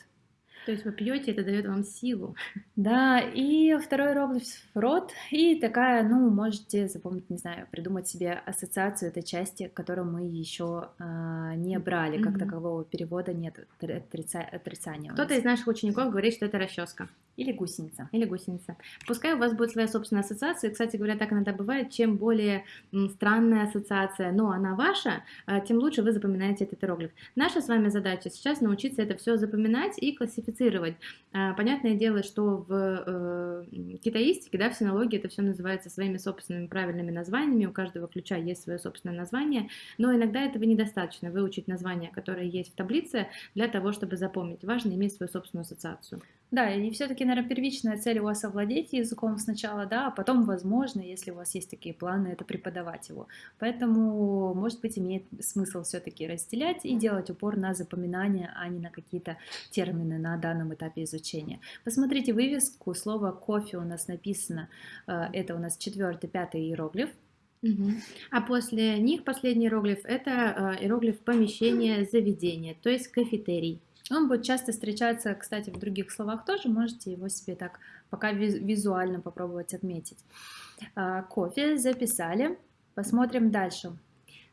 То есть вы пьете, это дает вам силу. Да, и второй иероглиф рот, и такая, ну, можете запомнить, не знаю, придумать себе ассоциацию этой части, которую мы еще а, не брали, как mm-hmm. такового перевода нет, отрица... отрицания. Кто-то из наших учеников говорит, что это расческа. Или гусеница. Или гусеница. Пускай у вас будет своя собственная ассоциация. Кстати говоря, так иногда бывает. Чем более странная ассоциация, но она ваша, а, тем лучше вы запоминаете этот иероглиф. Наша с вами задача сейчас научиться это все запоминать и классифицировать. А, понятное дело, что в э, китаистике, да, в синологии это все называется своими собственными правильными названиями. У каждого ключа есть свое собственное название. Но иногда этого недостаточно выучить название, которое есть в таблице, для того, чтобы запомнить. Важно иметь свою собственную ассоциацию. Да, и все-таки, наверное, первичная цель у вас овладеть языком сначала, да, а потом, возможно, если у вас есть такие планы, это преподавать его. Поэтому, может быть, имеет смысл все-таки разделять и делать упор на запоминание, а не на какие-то термины на данном этапе изучения. Посмотрите вывеску, слово кофе у нас написано, э, это у нас четвертый, пятый иероглиф, Угу. А после них последний иероглиф это э, иероглиф помещение, заведение, то есть кафетерий. Он будет часто встречаться, кстати, в других словах тоже, можете его себе так пока визуально попробовать отметить. А, кофе записали, посмотрим дальше.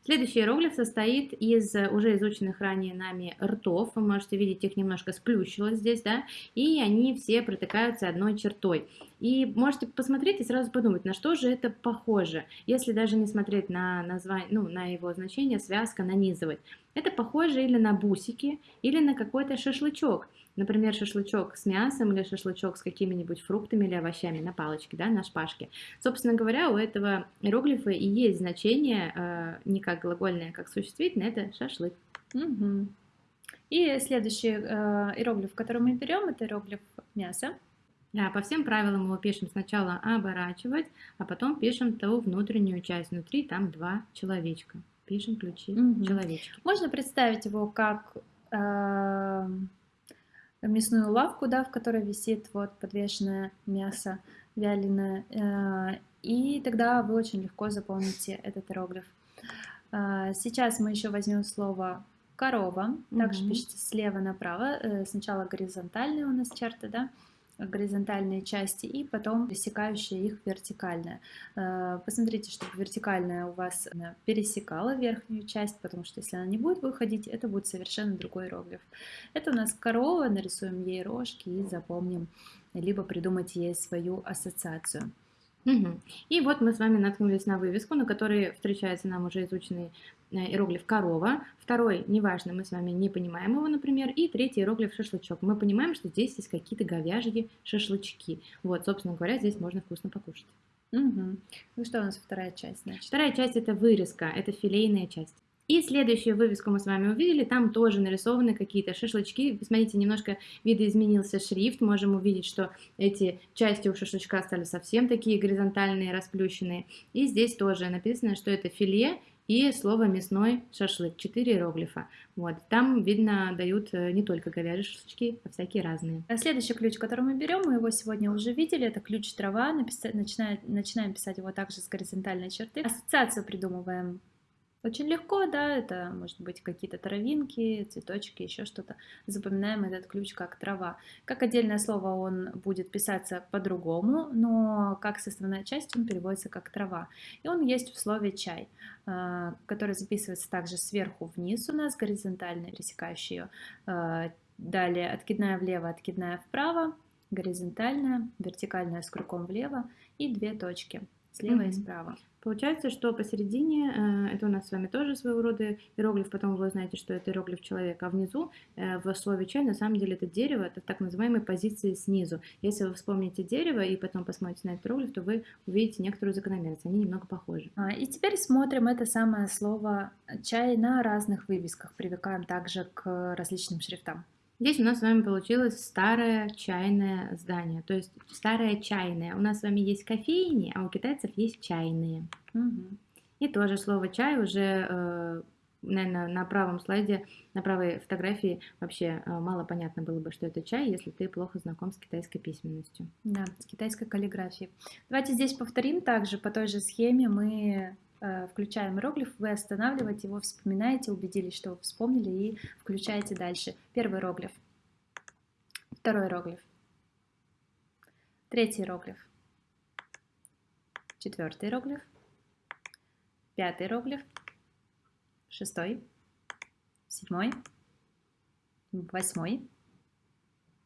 Следующий иероглиф состоит из уже изученных ранее нами ртов. Вы можете видеть, их немножко сплющилось здесь, да, и они все протыкаются одной чертой. И можете посмотреть и сразу подумать, на что же это похоже, если даже не смотреть на название, ну, на его значение, связка, нанизывать. Это похоже или на бусики, или на какой-то шашлычок. Например, шашлычок с мясом или шашлычок с какими-нибудь фруктами или овощами на палочке, да, на шпажке. Собственно говоря, у этого иероглифа и есть значение э, не как глагольное, а как существительное, это шашлык. Угу. И следующий э, иероглиф, который мы берем, это иероглиф мяса. Да, по всем правилам его пишем сначала оборачивать, а потом пишем ту внутреннюю часть. Внутри там два человечка. Пишем ключи угу. человечки. Можно представить его как э, мясную лавку, да, в которой висит вот подвешенное мясо вяленое, э, и тогда вы очень легко запомните этот иероглиф. Э, сейчас мы еще возьмем слово корова, также угу. пишется слева направо, э, сначала горизонтальные у нас черты, да, горизонтальные части и потом пересекающая их вертикальная. Э, посмотрите, чтобы вертикальная у вас пересекала верхнюю часть, потому что если она не будет выходить, это будет совершенно другой иероглиф. Это у нас корова, нарисуем ей рожки и запомним, либо придумать ей свою ассоциацию. Угу. И вот мы с вами наткнулись на вывеску, на которой встречается нам уже изученный иероглиф корова. Второй, неважно, мы с вами не понимаем его, например. И третий иероглиф шашлычок. Мы понимаем, что здесь есть какие-то говяжьи шашлычки. Вот, собственно говоря, здесь можно вкусно покушать. Угу. Ну что у нас вторая часть? Значит? Вторая часть это вырезка, это филейная часть. И следующую вывеску мы с вами увидели, там тоже нарисованы какие-то шашлычки. Смотрите, немножко видоизменился шрифт, можем увидеть, что эти части у шашлычка стали совсем такие горизонтальные, расплющенные. И здесь тоже написано, что это филе и слово мясной шашлык, 4 иероглифа. Вот, там, видно, дают э, не только говяжьи шашлычки, а всякие разные. А следующий ключ, который мы берем, мы его сегодня уже видели, это ключ трава, Написать, начинаем, начинаем писать его также с горизонтальной черты. Ассоциацию придумываем очень легко, да, это может быть какие-то травинки, цветочки, еще что-то. Запоминаем этот ключ как трава. Как отдельное слово он будет писаться по-другому, но как составная часть он переводится как трава. И он есть в слове чай, а, который записывается также сверху вниз у нас, горизонтально пересекающий ее. А, далее откидная влево, откидная вправо, горизонтальная, вертикальная с кругом влево и две точки слева mm-hmm. и справа. Получается, что посередине, э, это у нас с вами тоже своего рода иероглиф, потом вы знаете, что это иероглиф человека, а внизу э, в слове чай на самом деле это дерево, это так называемые позиции снизу. Если вы вспомните дерево и потом посмотрите на этот иероглиф, то вы увидите некоторую закономерность, они немного похожи. А, и теперь смотрим это самое слово чай на разных вывесках, привыкаем также к различным шрифтам. Здесь у нас с вами получилось старое чайное здание, то есть старое чайное. У нас с вами есть кофейни, а у китайцев есть чайные. Угу. И тоже слово чай уже, э, наверное, на правом слайде, на правой фотографии вообще э, мало понятно было бы, что это чай, если ты плохо знаком с китайской письменностью. Да, с китайской каллиграфией. Давайте здесь повторим также по той же схеме мы включаем иероглиф, вы останавливаете его, вспоминаете, убедились, что вы вспомнили и включаете дальше. Первый иероглиф, второй иероглиф, третий иероглиф, четвертый иероглиф, пятый иероглиф, шестой, седьмой, восьмой.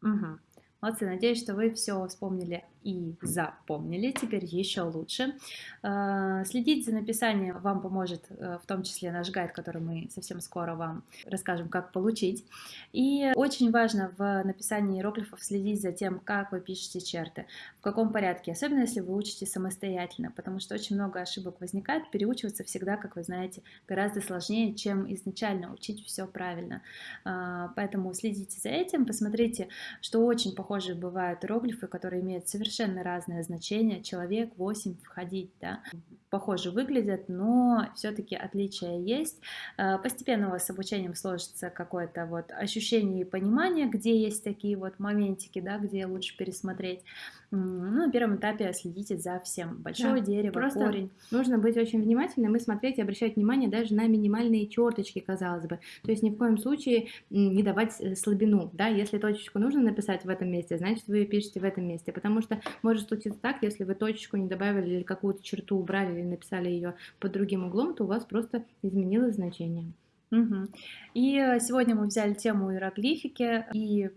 Угу. Молодцы, надеюсь, что вы все вспомнили и запомнили, теперь еще лучше. А, следить за написанием вам поможет э, в том числе наш гайд, который мы совсем скоро вам расскажем, как получить. И очень важно в написании иероглифов следить за тем, как вы пишете черты, в каком порядке, особенно если вы учите самостоятельно, потому что очень много ошибок возникает. Переучиваться всегда, как вы знаете, гораздо сложнее, чем изначально учить все правильно. А, поэтому следите за этим, посмотрите, что очень похожие бывают иероглифы, которые имеют совершенно совершенно разное значение, человек 8 входить, да, похоже выглядят, но все-таки отличия есть. Э, постепенно у вас с обучением сложится какое-то вот ощущение и понимание, где есть такие вот моментики, да, где лучше пересмотреть. Ну, на первом этапе следите за всем. Большое да, дерево, просто корень. Нужно быть очень внимательным и смотреть и обращать внимание даже на минимальные черточки, казалось бы. То есть ни в коем случае не давать э, слабину. Да? Если точечку нужно написать в этом месте, значит вы ее пишете в этом месте. Потому что может случиться так, если вы точечку не добавили или какую-то черту убрали или написали ее под другим углом, то у вас просто изменилось значение. Угу. И э, сегодня мы взяли тему иероглифики и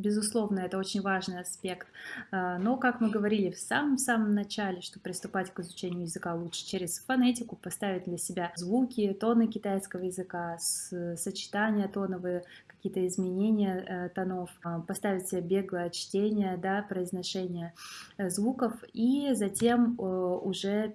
Безусловно, это очень важный аспект. А, но, как мы говорили в самом-самом начале, что приступать к изучению языка лучше через фонетику, поставить для себя звуки, тоны китайского языка, сочетания тоновые, какие-то изменения э, тонов, поставить себе беглое чтение, да, произношение э, звуков и затем э, уже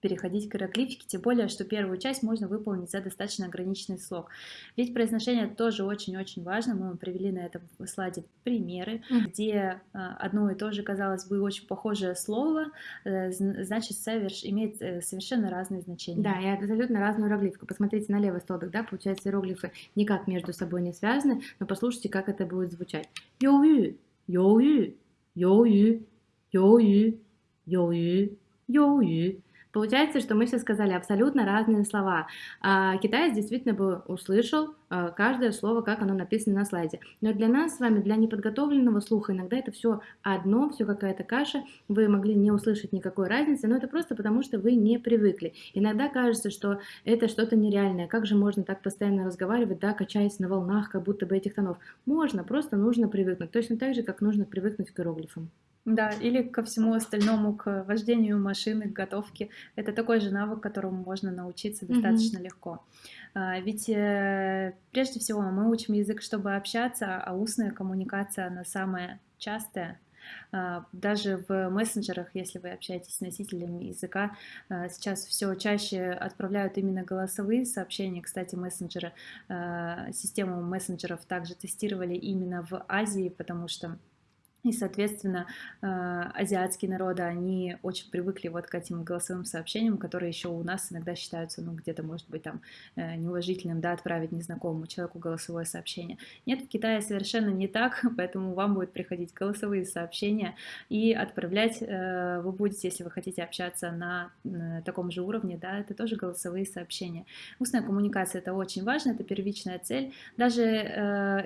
переходить к иероглифике, тем более, что первую часть можно выполнить за достаточно ограниченный срок. Ведь произношение тоже очень-очень важно. Мы привели на этом слайде примеры, где а, одно и то же, казалось бы, очень похожее слово, э, значит, соверш... имеет э, совершенно разные значения. Да, и абсолютно разную иероглифику. Посмотрите на левый столбик, да, получается, иероглифы никак между собой не связаны, но послушайте, как это будет звучать. Йоу-ю, йоу-ю, йоу-ю, йоу-ю, йоу-ю, йоу-ю. Получается, что мы сейчас сказали абсолютно разные слова. А китаец действительно бы услышал каждое слово, как оно написано на слайде. Но для нас с вами, для неподготовленного слуха, иногда это все одно, все какая-то каша, вы могли не услышать никакой разницы, но это просто потому, что вы не привыкли. Иногда кажется, что это что-то нереальное. Как же можно так постоянно разговаривать, да, качаясь на волнах, как будто бы этих тонов? Можно, просто нужно привыкнуть. Точно так же, как нужно привыкнуть к иероглифам. Да, или ко всему остальному, к вождению машины, к готовке. Это такой же навык, которому можно научиться достаточно mm-hmm. легко. А, ведь э, прежде всего мы учим язык, чтобы общаться, а устная коммуникация, она самая частая. А, даже в мессенджерах, если вы общаетесь с носителями языка, а, сейчас все чаще отправляют именно голосовые сообщения. Кстати, мессенджеры, систему мессенджеров также тестировали именно в Азии, потому что И, соответственно, э, азиатские народы, они очень привыкли вот к этим голосовым сообщениям, которые еще у нас иногда считаются, ну, где-то, может быть, там, э, неуважительным, да, отправить незнакомому человеку голосовое сообщение. Нет, в Китае совершенно не так, поэтому вам будет приходить голосовые сообщения, и отправлять э, вы будете, если вы хотите общаться на таком же уровне, да, это тоже голосовые сообщения. Устная коммуникация — это очень важно, это первичная цель. Даже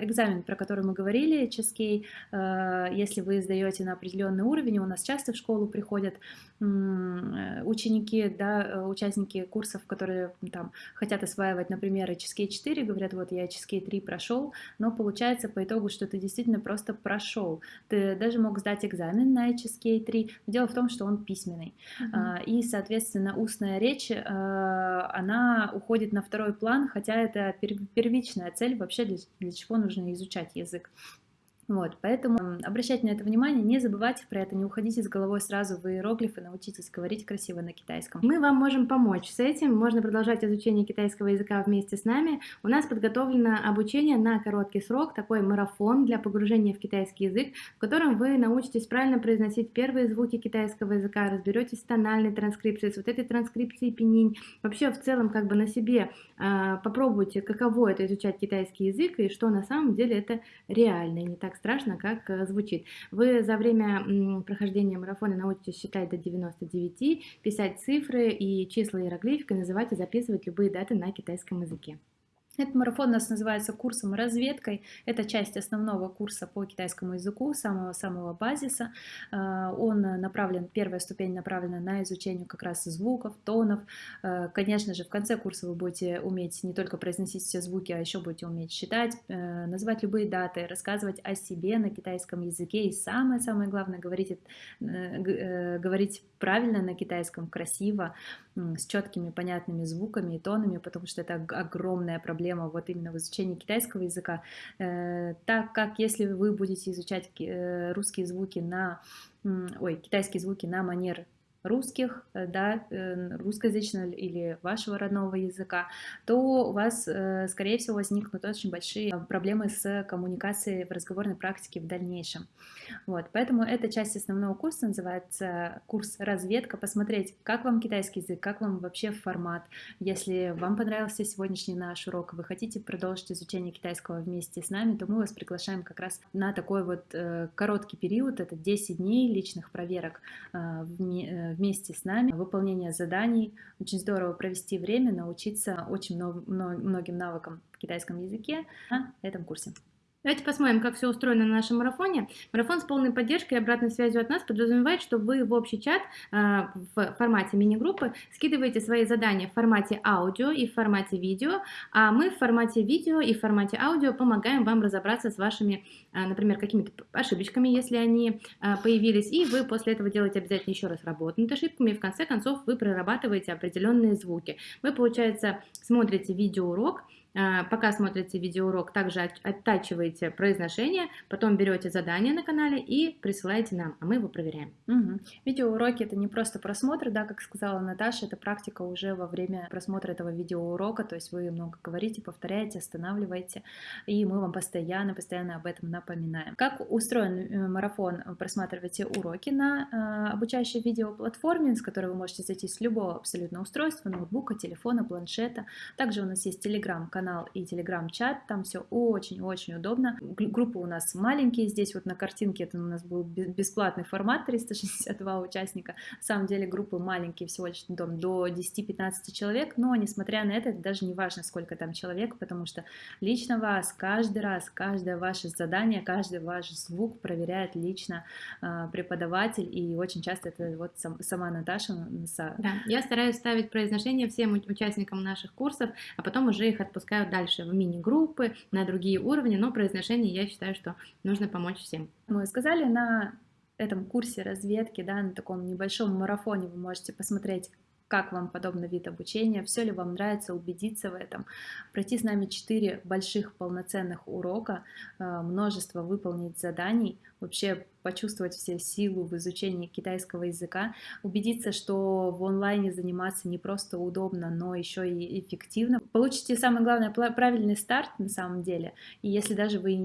экзамен, про который мы говорили, Ческей, если вы сдаете на определенный уровень, у нас часто в школу приходят э, ученики, да, э, участники курсов, которые там хотят осваивать, например, HSK 4, говорят, вот я HSK 3 прошел, но получается по итогу, что ты действительно просто прошел. Ты даже мог сдать экзамен на HSK 3, дело в том, что он письменный. Mm-hmm. И, соответственно, устная речь, э, она уходит на второй план, хотя это первичная цель вообще, для, для чего нужно изучать язык. Вот, поэтому обращайте на это внимание, не забывайте про это, не уходите с головой сразу в иероглифы, научитесь говорить красиво на китайском. Мы вам можем помочь с этим, можно продолжать изучение китайского языка вместе с нами. У нас подготовлено обучение на короткий срок, такой марафон для погружения в китайский язык, в котором вы научитесь правильно произносить первые звуки китайского языка, разберетесь с тональной транскрипцией, с вот этой транскрипцией пенинь. Вообще в целом как бы на себе э, попробуйте, каково это изучать китайский язык и что на самом деле это реально, не так страшно, как э, звучит. Вы за время прохождения марафона научитесь считать до 99, писать цифры и числа иероглификой, называть и записывать любые даты на китайском языке. Этот марафон у нас называется курсом разведкой. Это часть основного курса по китайскому языку, самого-самого базиса. А, он направлен, первая ступень направлена на изучение как раз звуков, тонов. А, конечно же, в конце курса вы будете уметь не только произносить все звуки, а еще будете уметь считать, э, называть любые даты, рассказывать о себе на китайском языке. И самое-самое главное, говорить, э, э, говорить правильно на китайском, красиво, с четкими, понятными звуками и тонами, потому что это огромная проблема вот именно в изучении китайского языка, э, так как если вы будете изучать э, русские звуки на, ой, китайские звуки на манер русских, э, да, э, русскоязычного или вашего родного языка, то у вас, э, скорее всего, возникнут очень большие проблемы с коммуникацией в разговорной практике в дальнейшем. Вот, поэтому эта часть основного курса называется курс разведка, посмотреть, как вам китайский язык, как вам вообще формат. Если вам понравился сегодняшний наш урок, вы хотите продолжить изучение китайского вместе с нами, то мы вас приглашаем как раз на такой вот короткий период, это 10 дней личных проверок в вместе с нами, выполнение заданий. Очень здорово провести время, научиться очень многим навыкам в китайском языке на этом курсе. Давайте посмотрим, как все устроено на нашем марафоне. Марафон с полной поддержкой и обратной связью от нас подразумевает, что вы в общий чат э, в формате мини-группы скидываете свои задания в формате аудио и в формате видео, а мы в формате видео и в формате аудио помогаем вам разобраться с вашими, э, например, какими-то ошибочками, если они э, появились, и вы после этого делаете обязательно еще раз работу над ошибками, и в конце концов вы прорабатываете определенные звуки. Вы, получается, смотрите видеоурок, а, пока смотрите видеоурок, также оттачиваете произношение, потом берете задание на канале и присылаете нам, а мы его проверяем. Угу. Видеоуроки это не просто просмотр, да, как сказала Наташа, это практика уже во время просмотра этого видеоурока, то есть вы много говорите, повторяете, останавливаете, и мы вам постоянно, постоянно об этом напоминаем. Как устроен э, марафон? Просматривайте уроки на э, обучающей видеоплатформе, с которой вы можете зайти с любого абсолютно устройства, ноутбука, телефона, планшета. Также у нас есть телеграм-канал канал и телеграм-чат, там все очень-очень удобно. Группы у нас маленькие, здесь вот на картинке это у нас был бесплатный формат, 362 участника. На самом деле группы маленькие, всего лишь там, до 10-15 человек, но несмотря на это, это даже не важно, сколько там человек, потому что лично вас каждый раз, каждое ваше задание, каждый ваш звук проверяет лично э, преподаватель, и очень часто это вот сам, сама Наташа. Да, я стараюсь ставить произношение всем участникам наших курсов, а потом уже их отпускать запускают дальше в мини-группы, на другие уровни, но произношение я считаю, что нужно помочь всем. Мы сказали на этом курсе разведки, да, на таком небольшом марафоне вы можете посмотреть, как вам подобный вид обучения, все ли вам нравится, убедиться в этом, пройти с нами 4 больших полноценных урока, э, множество выполнить заданий, вообще почувствовать все силу в изучении китайского языка, убедиться, что в онлайне заниматься не просто удобно, но еще и эффективно. Получите, самое главное, правильный старт на самом деле. И если даже вы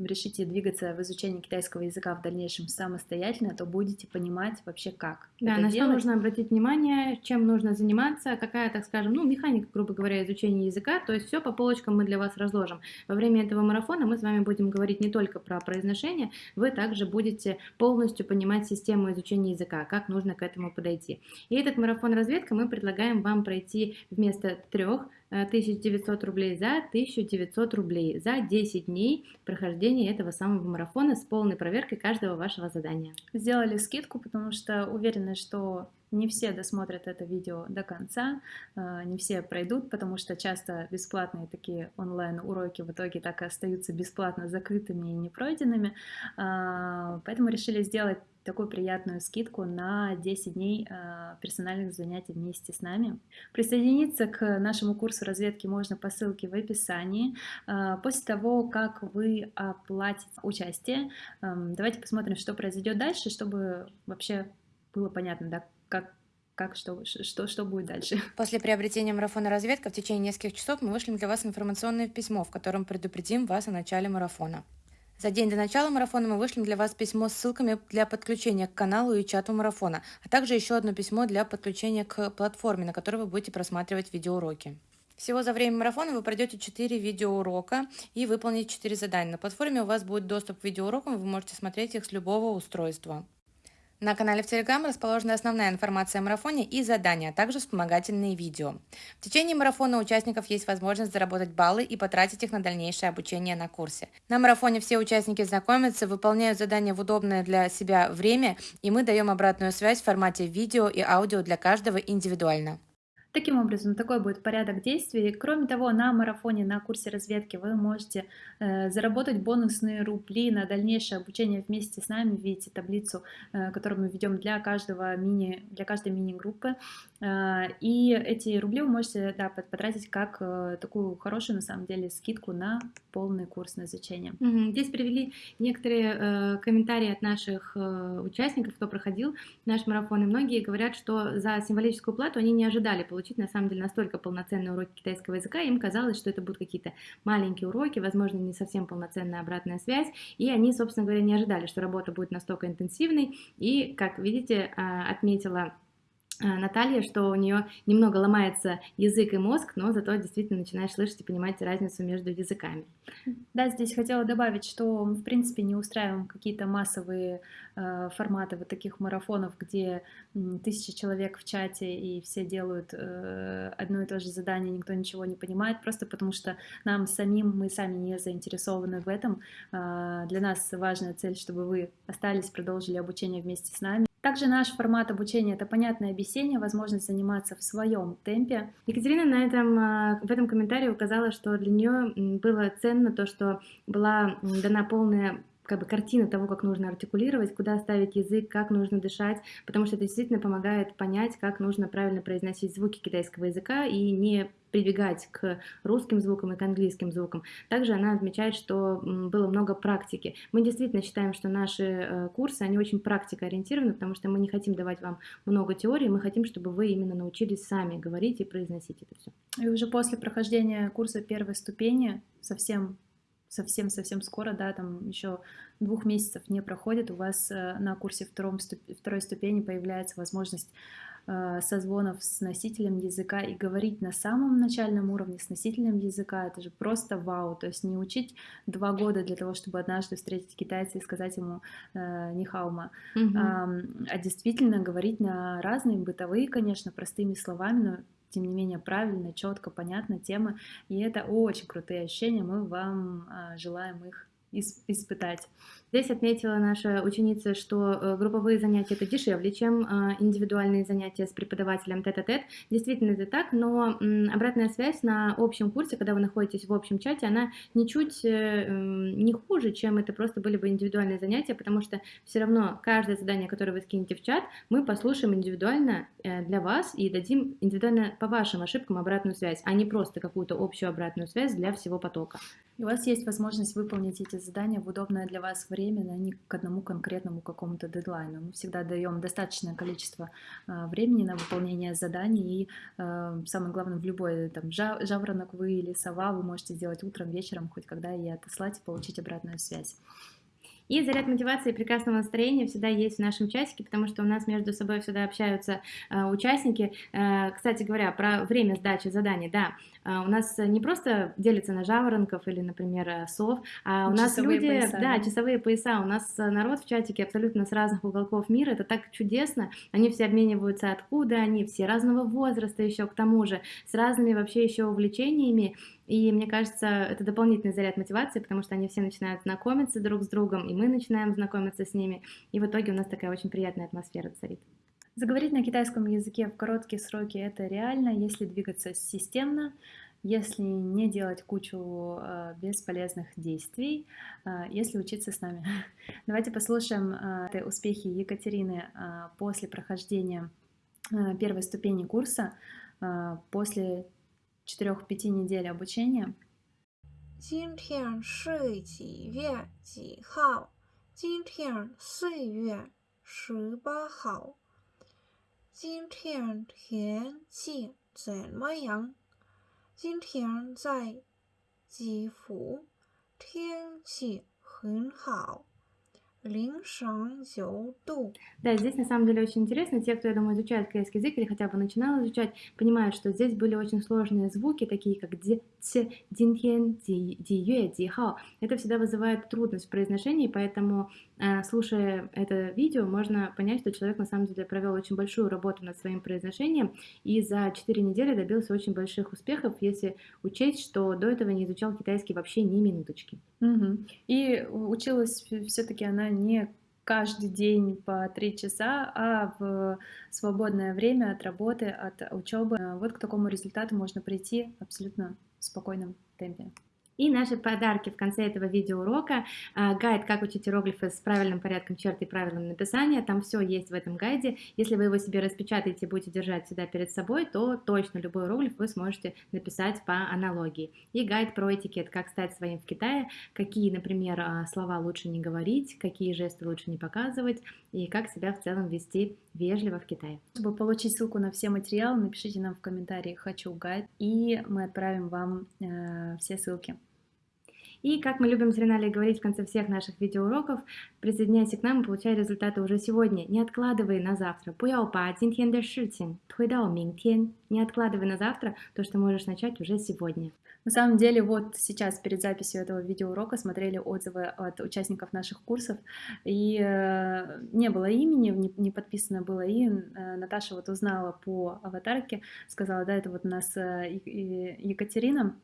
решите двигаться в изучении китайского языка в дальнейшем самостоятельно, то будете понимать вообще как. Да, на делать. что нужно обратить внимание, чем нужно заниматься, какая, так скажем, ну, механика, грубо говоря, изучения языка, то есть все по полочкам мы для вас разложим. Во время этого марафона мы с вами будем говорить не только про произношение, вы также будете полностью понимать систему изучения языка, как нужно к этому подойти. И этот марафон разведка мы предлагаем вам пройти вместо трех 1900 рублей за 1900 рублей за 10 дней прохождения этого самого марафона с полной проверкой каждого вашего задания. Сделали скидку, потому что уверены, что не все досмотрят это видео до конца, а, не все пройдут, потому что часто бесплатные такие онлайн-уроки в итоге так и остаются бесплатно закрытыми и непройденными. А, поэтому решили сделать такую приятную скидку на 10 дней а, персональных занятий вместе с нами. Присоединиться к нашему курсу разведки можно по ссылке в описании. После того, как вы оплатите участие, давайте посмотрим, что произойдет дальше, чтобы вообще было понятно, да, как как, что, что, что будет дальше. После приобретения марафона разведка в течение нескольких часов мы вышлем для вас информационное письмо, в котором предупредим вас о начале марафона. За день до начала марафона мы вышлем для вас письмо с ссылками для подключения к каналу и чату марафона, а также еще одно письмо для подключения к платформе, на которой вы будете просматривать видеоуроки. Всего за время марафона вы пройдете 4 видеоурока и выполните 4 задания. На платформе у вас будет доступ к видеоурокам, вы можете смотреть их с любого устройства. На канале в Telegram расположена основная информация о марафоне и задания, а также вспомогательные видео. В течение марафона у участников есть возможность заработать баллы и потратить их на дальнейшее обучение на курсе. На марафоне все участники знакомятся, выполняют задания в удобное для себя время, и мы даем обратную связь в формате видео и аудио для каждого индивидуально. Таким образом, такой будет порядок действий. Кроме того, на марафоне, на курсе разведки вы можете э, заработать бонусные рубли на дальнейшее обучение вместе с нами. Видите таблицу, э, которую мы ведем для каждого мини, для каждой мини-группы. Э, и эти рубли вы можете да, потратить как э, такую хорошую, на самом деле, скидку на полный курс на изучение. Здесь привели некоторые э, комментарии от наших э, участников, кто проходил наш марафон, и многие говорят, что за символическую плату они не ожидали получить получить на самом деле настолько полноценные уроки китайского языка, им казалось, что это будут какие-то маленькие уроки, возможно, не совсем полноценная обратная связь, и они, собственно говоря, не ожидали, что работа будет настолько интенсивной, и, как видите, а, отметила Наталья, что у нее немного ломается язык и мозг, но зато действительно начинаешь слышать и понимать разницу между языками. Да, здесь хотела добавить, что мы, в принципе, не устраиваем какие-то массовые э, форматы вот таких марафонов, где э, тысячи человек в чате и все делают э, одно и то же задание, никто ничего не понимает, просто потому что нам самим, мы сами не заинтересованы в этом. Э, для нас важная цель, чтобы вы остались, продолжили обучение вместе с нами. Также наш формат обучения – это понятное объяснение, возможность заниматься в своем темпе. Екатерина на этом, а, в этом комментарии указала, что для нее было ценно то, что была дана полная как бы картина того, как нужно артикулировать, куда ставить язык, как нужно дышать, потому что это действительно помогает понять, как нужно правильно произносить звуки китайского языка и не прибегать к русским звукам и к английским звукам. Также она отмечает, что было много практики. Мы действительно считаем, что наши э, курсы, они очень практикоориентированы, потому что мы не хотим давать вам много теории, мы хотим, чтобы вы именно научились сами говорить и произносить это все. И уже после прохождения курса первой ступени совсем совсем-совсем скоро, да, там еще двух месяцев не проходит, у вас э, на курсе втором, второй ступени появляется возможность созвонов с носителем языка и говорить на самом начальном уровне с носителем языка, это же просто вау, то есть не учить два года для того, чтобы однажды встретить китайца и сказать ему э, нихаума, mm-hmm. а, а действительно говорить на разные бытовые, конечно, простыми словами, но тем не менее правильно, четко, понятно темы. И это очень крутые ощущения, мы вам а, желаем их испытать. Здесь отметила наша ученица, что э, групповые занятия это дешевле, чем а, индивидуальные занятия с преподавателем тет-а-тет. Действительно это так, но обратная связь на общем курсе, когда вы находитесь в общем чате, она ничуть э, не хуже, чем это просто были бы индивидуальные занятия, потому что все равно каждое задание, которое вы скинете в чат, мы послушаем индивидуально э, для вас и дадим индивидуально по вашим ошибкам обратную связь, а не просто какую-то общую обратную связь для всего потока. И у вас есть возможность выполнить эти задания в удобное для вас время, а не к одному конкретному какому-то дедлайну. Мы всегда даем достаточное количество э, времени на выполнение заданий, и э, самое главное, в любой там, жаворонок вы или сова вы можете сделать утром, вечером, хоть когда и отослать и получить обратную связь. И заряд мотивации и прекрасного настроения всегда есть в нашем чатике, потому что у нас между собой всегда общаются э, участники. Э, кстати говоря, про время сдачи заданий, да, э, у нас не просто делится на жаворонков или, например, сов, а у нас люди, пояса, да, да, часовые пояса, у нас народ в чатике абсолютно с разных уголков мира, это так чудесно, они все обмениваются, откуда они, все разного возраста еще к тому же, с разными вообще еще увлечениями, и мне кажется, это дополнительный заряд мотивации, потому что они все начинают знакомиться друг с другом, и мы начинаем знакомиться с ними. И в итоге у нас такая очень приятная атмосфера царит. Заговорить на китайском языке в короткие сроки это реально, если двигаться системно, если не делать кучу э, бесполезных действий, э, если учиться с нами. Давайте послушаем э, успехи Екатерины после прохождения первой ступени курса, после 4-5 недель обучения. 今天是几月几号？今天四月十八号。今天天气怎么样？今天在吉福，天气很好。 Да, здесь на самом деле очень интересно. Те, кто, я думаю, изучает китайский язык или хотя бы начинал изучать, понимают, что здесь были очень сложные звуки, такие как ди, ц, дин тен, ди, ди юэ, ди хао. Это всегда вызывает трудность в произношении, поэтому, э, слушая это видео, можно понять, что человек на самом деле провел очень большую работу над своим произношением и за 4 недели добился очень больших успехов, если учесть, что до этого не изучал китайский вообще ни минуточки. Угу. И училась все-таки она не каждый день по три часа, а в свободное время от работы, от учебы. Вот к такому результату можно прийти абсолютно в спокойном темпе. И наши подарки в конце этого видеоурока. А, гайд «Как учить иероглифы с правильным порядком черт и правильным написания». Там все есть в этом гайде. Если вы его себе распечатаете и будете держать сюда перед собой, то точно любой иероглиф вы сможете написать по аналогии. И гайд про этикет «Как стать своим в Китае», какие, например, а, слова лучше не говорить, какие жесты лучше не показывать и как себя в целом вести вежливо в Китае. Чтобы получить ссылку на все материалы, напишите нам в комментарии «Хочу гайд», и мы отправим вам э, все ссылки. И, как мы любим с Реналей говорить в конце всех наших видеоуроков, присоединяйся к нам и получай результаты уже сегодня. Не откладывай на завтра. Не откладывай на завтра то, что можешь начать уже сегодня. На самом деле, вот сейчас перед записью этого видеоурока смотрели отзывы от участников наших курсов, и э, не было имени, не, не подписано было, и э, Наташа вот узнала по аватарке, сказала, да, это вот у нас э, Екатерина,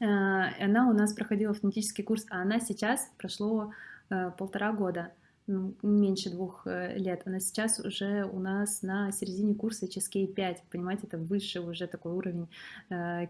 она у нас проходила автоматический курс, а она сейчас прошло э, полтора года, ну, меньше двух э, лет. Она сейчас уже у нас на середине курса HSK 5, понимаете, это выше уже такой уровень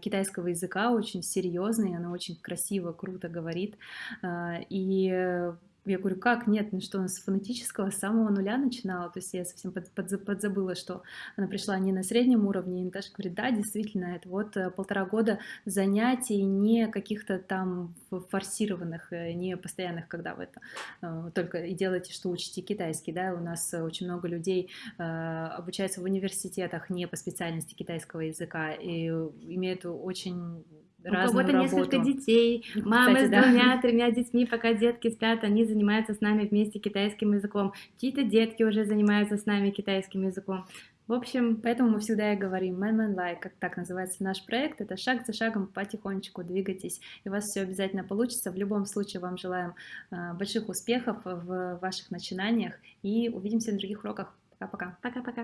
китайского языка, очень серьезный, она очень красиво, круто говорит. И я говорю, как? Нет, ну что, она с фонетического с самого нуля начинала, то есть я совсем под, под, подзабыла, что она пришла не на среднем уровне, и Наташа говорит, да, действительно, это вот э, полтора года занятий, не каких-то там форсированных, э, не постоянных, когда вы это э, только и делаете, что учите китайский, да, у нас очень много людей обучаются в университетах не по специальности китайского языка и имеют очень у кого-то несколько детей, мамы Кстати, с да. двумя-тремя детьми, пока детки спят, они занимаются с нами вместе китайским языком. Чьи-то детки уже занимаются с нами китайским языком. В общем, поэтому мы всегда и говорим Man Man Like, как так называется наш проект, это шаг за шагом потихонечку двигайтесь, и у вас все обязательно получится. В любом случае вам желаем э, больших успехов в ваших начинаниях и увидимся на других уроках. Пока-пока. Пока-пока.